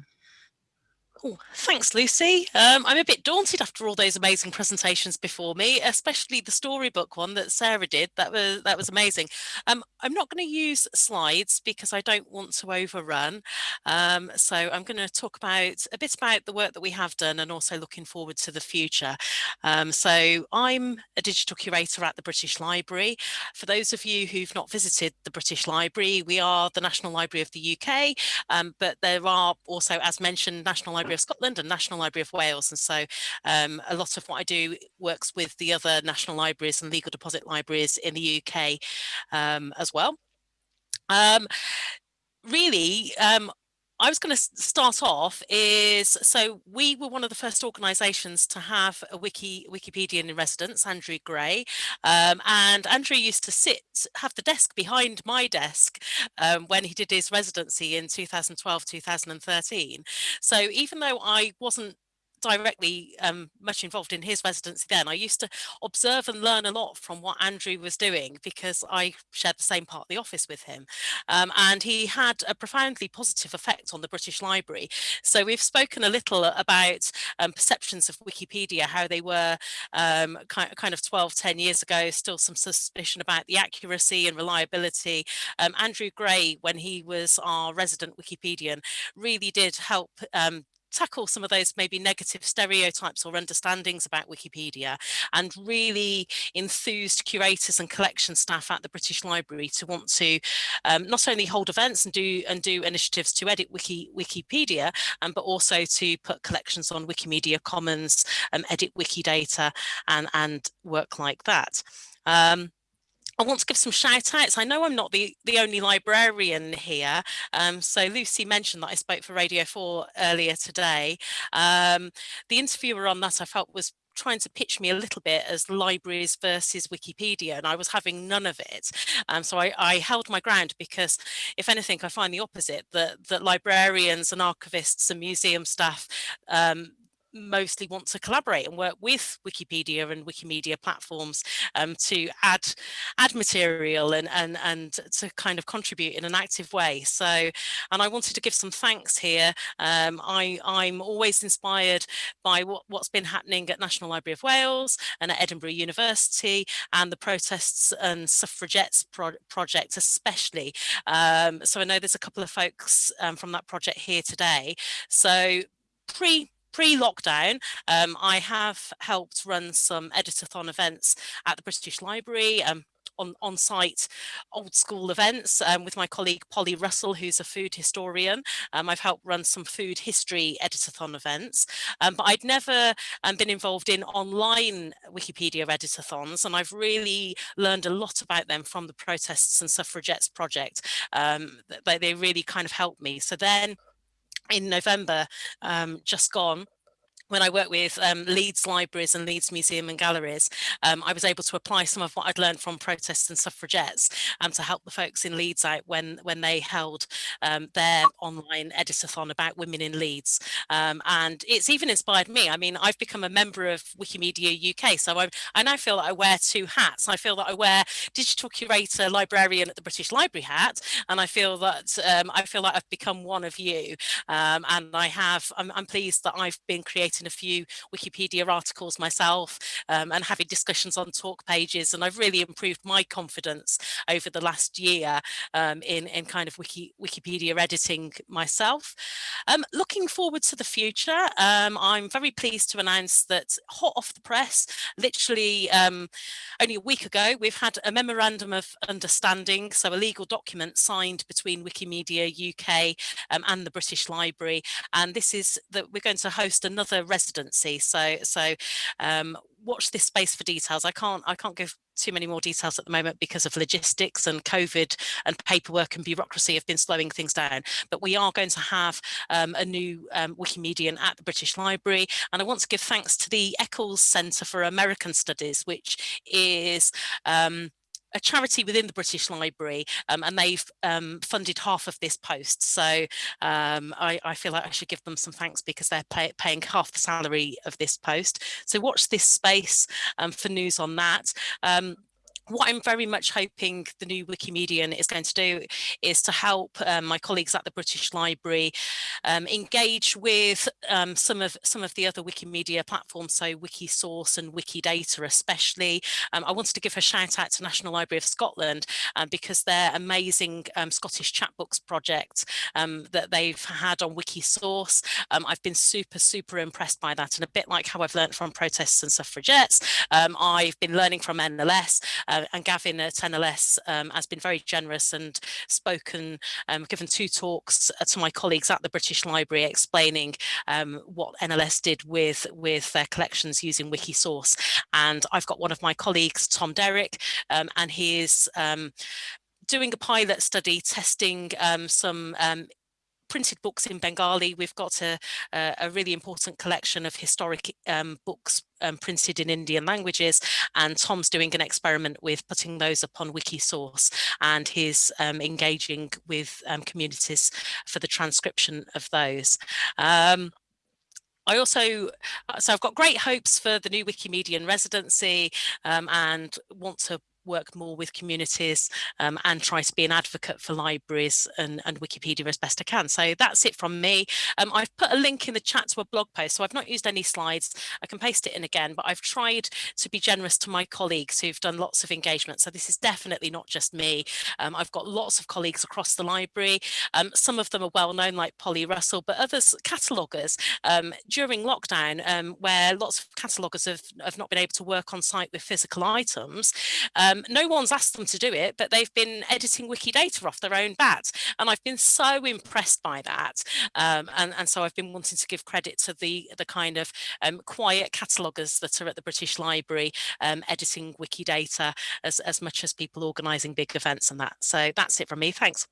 Oh, thanks, Lucy. Um, I'm a bit daunted after all those amazing presentations before me, especially the storybook one that Sarah did. That was that was amazing. Um, I'm not going to use slides because I don't want to overrun. Um, so I'm going to talk about a bit about the work that we have done and also looking forward to the future. Um, so I'm a digital curator at the British Library. For those of you who've not visited the British Library, we are the National Library of the UK, um, but there are also, as mentioned, National Library Library of Scotland and National Library of Wales. And so um, a lot of what I do works with the other national libraries and legal deposit libraries in the UK um, as well. Um, really, um, I was going to start off is so we were one of the first organisations to have a wiki Wikipedian in residence, Andrew Gray, um, and Andrew used to sit have the desk behind my desk um, when he did his residency in 2012 2013. So even though I wasn't directly um, much involved in his residency then. I used to observe and learn a lot from what Andrew was doing because I shared the same part of the office with him. Um, and he had a profoundly positive effect on the British Library. So we've spoken a little about um, perceptions of Wikipedia, how they were um, kind, kind of 12, 10 years ago, still some suspicion about the accuracy and reliability. Um, Andrew Gray, when he was our resident Wikipedian, really did help um, tackle some of those maybe negative stereotypes or understandings about Wikipedia and really enthused curators and collection staff at the British Library to want to um, not only hold events and do and do initiatives to edit Wiki, Wikipedia, um, but also to put collections on Wikimedia Commons, um, edit Wikidata and, and work like that. Um, I want to give some shout outs. I know I'm not the, the only librarian here. Um, so Lucy mentioned that I spoke for Radio 4 earlier today. Um, the interviewer on that I felt was trying to pitch me a little bit as libraries versus Wikipedia and I was having none of it. Um, so I, I, held my ground because if anything, I find the opposite, that, that librarians and archivists and museum staff um, mostly want to collaborate and work with Wikipedia and Wikimedia platforms um, to add add material and, and, and to kind of contribute in an active way. So, and I wanted to give some thanks here. Um, I, I'm always inspired by what, what's been happening at National Library of Wales and at Edinburgh University and the protests and suffragettes pro project especially. Um, so I know there's a couple of folks um, from that project here today. So pre pre-lockdown, um, I have helped run some editathon events at the British Library, um, on, on site old school events um, with my colleague Polly Russell, who's a food historian. Um, I've helped run some food history editathon events, um, but I'd never um, been involved in online Wikipedia editathons, and I've really learned a lot about them from the Protests and Suffragettes project. Um, they, they really kind of helped me. So then in November, um, just gone, when I worked with um, Leeds Libraries and Leeds Museum and Galleries, um, I was able to apply some of what I'd learned from protests and suffragettes um, to help the folks in Leeds out when, when they held um, their online editathon about women in Leeds. Um, and it's even inspired me. I mean, I've become a member of Wikimedia UK, so I, I now feel that I wear two hats. I feel that I wear digital curator, librarian at the British Library hat, and I feel that um, I feel like I've become one of you. and I have, I'm, I'm pleased that I've been creating written a few Wikipedia articles myself um, and having discussions on talk pages. And I've really improved my confidence over the last year um, in, in kind of Wiki, Wikipedia editing myself. Um, looking forward to the future, um, I'm very pleased to announce that hot off the press, literally um, only a week ago, we've had a memorandum of understanding, so a legal document signed between Wikimedia UK um, and the British Library. And this is that we're going to host another residency. So, so um, watch this space for details. I can't, I can't give too many more details at the moment because of logistics and COVID and paperwork and bureaucracy have been slowing things down. But we are going to have um, a new um, Wikimedian at the British Library. And I want to give thanks to the Eccles Centre for American Studies, which is um, a charity within the British Library um, and they've um, funded half of this post. So um, I, I, feel like I should give them some thanks because they're pay, paying half the salary of this post. So watch this space um, for news on that. Um, what I'm very much hoping the new Wikimedian is going to do is to help um, my colleagues at the British Library um, engage with um, some of some of the other Wikimedia platforms, so Wikisource and Wikidata especially. Um, I wanted to give a shout out to National Library of Scotland um, because their amazing um, Scottish chapbooks project that they've had on Wikisource, I've been super, super impressed by that. And a bit like how I've learned from protests and suffragettes, I've been learning from NLS uh, and Gavin at NLS um, has been very generous and spoken, um, given two talks uh, to my colleagues at the British Library explaining um, what NLS did with, with their collections using Wikisource. And I've got one of my colleagues, Tom Derrick, um, and he is um, doing a pilot study testing um, some um, printed books in Bengali. We've got a, a, really important collection of historic um, books um, printed in Indian languages and Tom's doing an experiment with putting those up on Wikisource and he's um, engaging with um, communities for the transcription of those. Um, I also, uh, so I've got great hopes for the new Wikimedian residency um, and want to work more with communities um, and try to be an advocate for libraries and, and, Wikipedia as best I can. So that's it from me. Um, I've put a link in the chat to a blog post, so I've not used any slides. I can paste it in again, but I've tried to be generous to my colleagues who've done lots of engagement. So this is definitely not just me. Um, I've got lots of colleagues across the library. Um, some of them are well known like Polly Russell, but others cataloguers um, during lockdown um, where lots of cataloguers have, have not been able to work on site with physical items. Um, no one's asked them to do it, but they've been editing Wikidata off their own bat. And I've been so impressed by that. Um, and, and so I've been wanting to give credit to the, the kind of um, quiet cataloguers that are at the British Library um, editing Wikidata as, as much as people organising big events and that. So that's it from me. Thanks.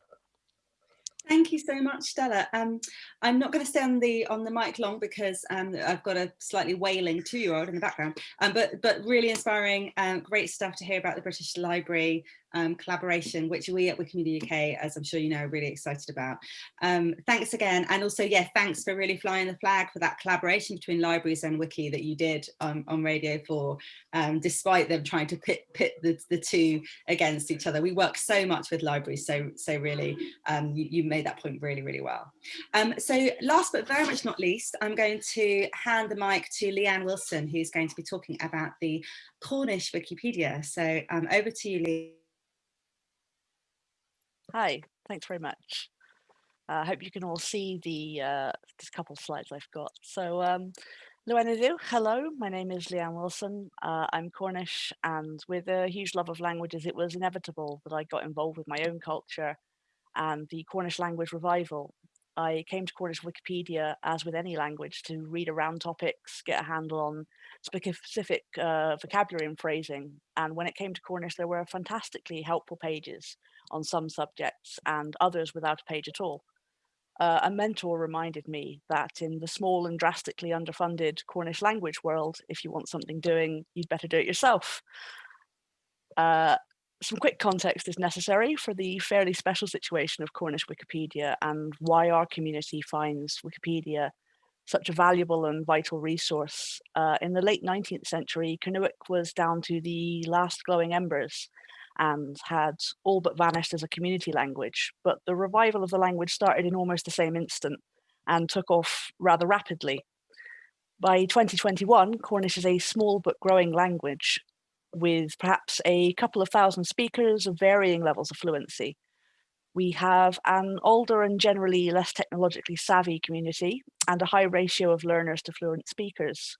Thank you so much, Stella. Um, I'm not going to stay on the on the mic long because um, I've got a slightly wailing two-year-old in the background. Um, but but really inspiring, um, great stuff to hear about the British Library um, collaboration, which we at Wikimedia UK, as I'm sure you know, are really excited about. Um, thanks again. And also, yeah, thanks for really flying the flag for that collaboration between libraries and Wiki that you did um, on Radio 4, um, despite them trying to pit, pit the, the two against each other. We work so much with libraries, so, so really, um, you, you, made that point really, really well. Um, so last but very much not least, I'm going to hand the mic to Leanne Wilson, who's going to be talking about the Cornish Wikipedia. So over to you, Lee. Hi, thanks very much. Uh, I uh, hope you can all see the uh, just couple of slides I've got. So, um, hello, my name is Leanne Wilson. Uh, I'm Cornish, and with a huge love of languages, it was inevitable that I got involved with my own culture and the Cornish language revival. I came to Cornish Wikipedia, as with any language, to read around topics, get a handle on specific uh, vocabulary and phrasing. And when it came to Cornish, there were fantastically helpful pages on some subjects and others without a page at all. Uh, a mentor reminded me that in the small and drastically underfunded Cornish language world, if you want something doing, you'd better do it yourself. Uh, some quick context is necessary for the fairly special situation of Cornish Wikipedia and why our community finds Wikipedia such a valuable and vital resource. Uh, in the late 19th century, Kernewek was down to the last glowing embers and had all but vanished as a community language. But the revival of the language started in almost the same instant and took off rather rapidly. By 2021, Cornish is a small but growing language with perhaps a couple of thousand speakers of varying levels of fluency. We have an older and generally less technologically savvy community and a high ratio of learners to fluent speakers.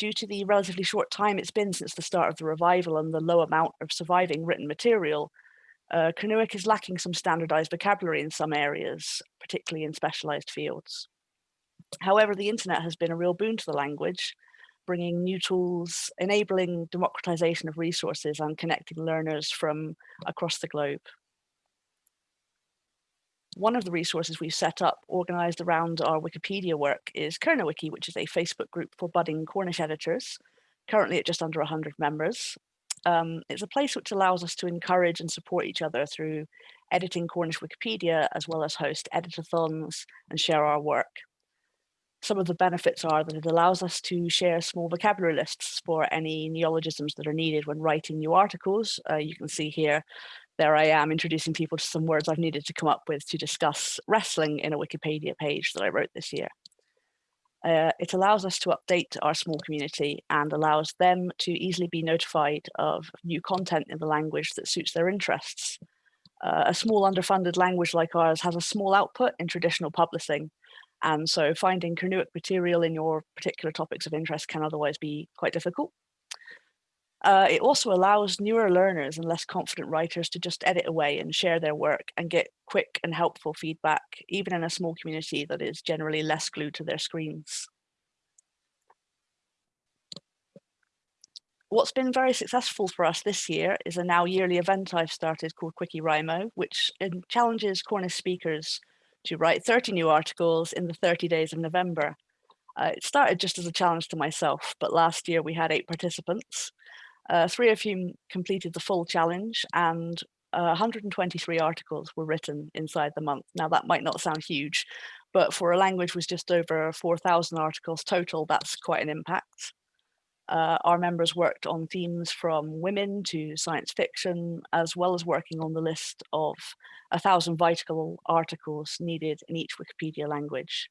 Due to the relatively short time it's been since the start of the revival and the low amount of surviving written material, uh, is lacking some standardized vocabulary in some areas, particularly in specialized fields. However, the internet has been a real boon to the language, bringing new tools, enabling democratization of resources and connecting learners from across the globe. One of the resources we've set up organized around our Wikipedia work is KernaWiki, which is a Facebook group for budding Cornish editors, currently at just under 100 members. Um, it's a place which allows us to encourage and support each other through editing Cornish Wikipedia, as well as host editathons and share our work some of the benefits are that it allows us to share small vocabulary lists for any neologisms that are needed when writing new articles. Uh, you can see here, there I am introducing people to some words I've needed to come up with to discuss wrestling in a Wikipedia page that I wrote this year. Uh, it allows us to update our small community and allows them to easily be notified of new content in the language that suits their interests. Uh, a small underfunded language like ours has a small output in traditional publishing, and so finding Kernewek material in your particular topics of interest can otherwise be quite difficult. Uh, it also allows newer learners and less confident writers to just edit away and share their work and get quick and helpful feedback, even in a small community that is generally less glued to their screens. What's been very successful for us this year is a now yearly event I've started called Quickie which challenges Cornish speakers to write 30 new articles in the 30 days of November. Uh, it started just as a challenge to myself, but last year we had eight participants, uh, three of whom completed the full challenge and uh, 123 articles were written inside the month. Now that might not sound huge, but for a language with just over 4,000 articles total, that's quite an impact. Uh, our members worked on themes from women to science fiction, as well as working on the list of thousand vital articles needed in each Wikipedia language.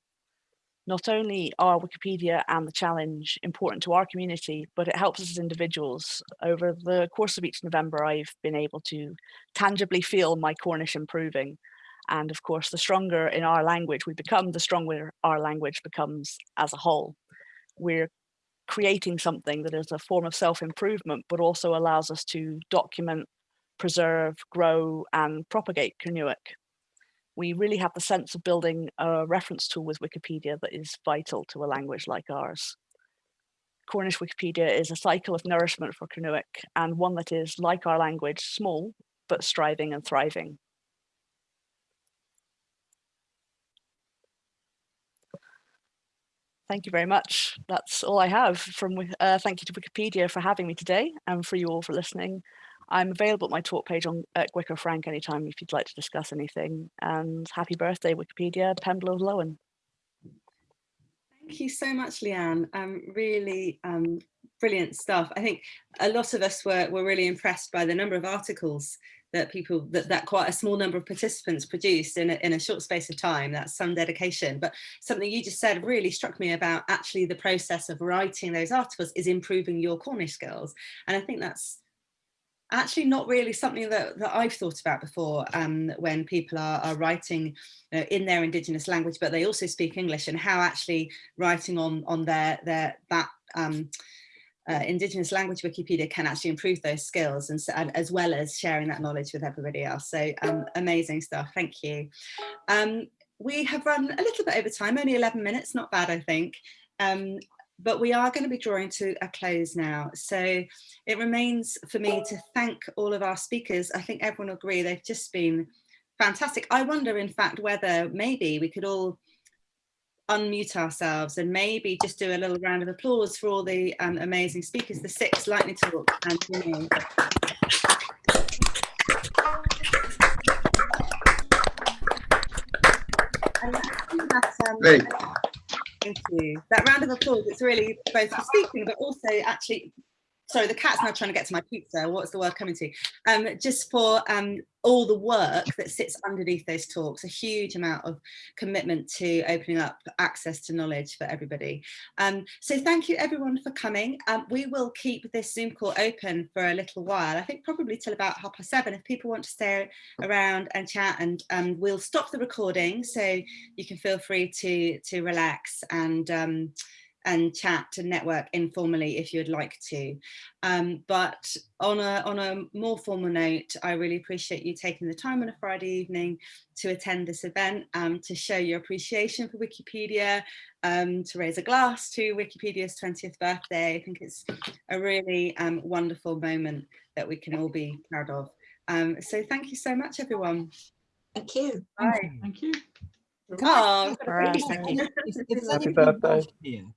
Not only are Wikipedia and the challenge important to our community, but it helps us as individuals. Over the course of each November, I've been able to tangibly feel my Cornish improving. And of course, the stronger in our language we become, the stronger our language becomes as a whole. We're creating something that is a form of self-improvement, but also allows us to document, preserve, grow, and propagate Kernewek. We really have the sense of building a reference tool with Wikipedia that is vital to a language like ours. Cornish Wikipedia is a cycle of nourishment for Kernewek and one that is, like our language, small, but striving and thriving. Thank you very much. That's all I have from, uh, thank you to Wikipedia for having me today and for you all for listening. I'm available at my talk page on at Wicker Frank anytime if you'd like to discuss anything. And happy birthday, Wikipedia, Penn-bloodh Lowen. Thank you so much, Leanne. Um, really um, brilliant stuff. I think a lot of us were, were really impressed by the number of articles that people that, that quite a small number of participants produced in a, in a short space of time that's some dedication but something you just said really struck me about actually the process of writing those articles is improving your Cornish skills and I think that's actually not really something that, that I've thought about before um, when people are, are writing you know, in their indigenous language but they also speak English and how actually writing on on their their that um, uh, Indigenous language Wikipedia can actually improve those skills and, and, as well as sharing that knowledge with everybody else. So um, amazing stuff, thank you. Um, we have run a little bit over time, only 11 minutes, not bad I think. Um, but we are going to be drawing to a close now. So it remains for me to thank all of our speakers. I think everyone will agree they've just been fantastic. I wonder in fact whether maybe we could all unmute ourselves and maybe just do a little round of applause for all the um, amazing speakers, the six lightning talk and Jimmy. um, Thank you. That round of applause, it's really both for speaking, but also actually sorry, the cat's now trying to get to my pizza. What's the word coming to? Um, just for um, all the work that sits underneath those talks, a huge amount of commitment to opening up access to knowledge for everybody. Um, so thank you everyone for coming. Um, we will keep this Zoom call open for a little while, I think probably till about half past seven if people want to stay around and chat and um, we'll stop the recording so you can feel free to, to relax and um, and chat and network informally if you'd like to. Um, but on a, on a more formal note, I really appreciate you taking the time on a Friday evening to attend this event, um, to show your appreciation for Wikipedia, um, to raise a glass to Wikipedia's 20th birthday. I think it's a really um, wonderful moment that we can all be proud of. Um, so thank you so much, everyone. Thank you. Bye. Thank you. Oh, Happy thank you. birthday.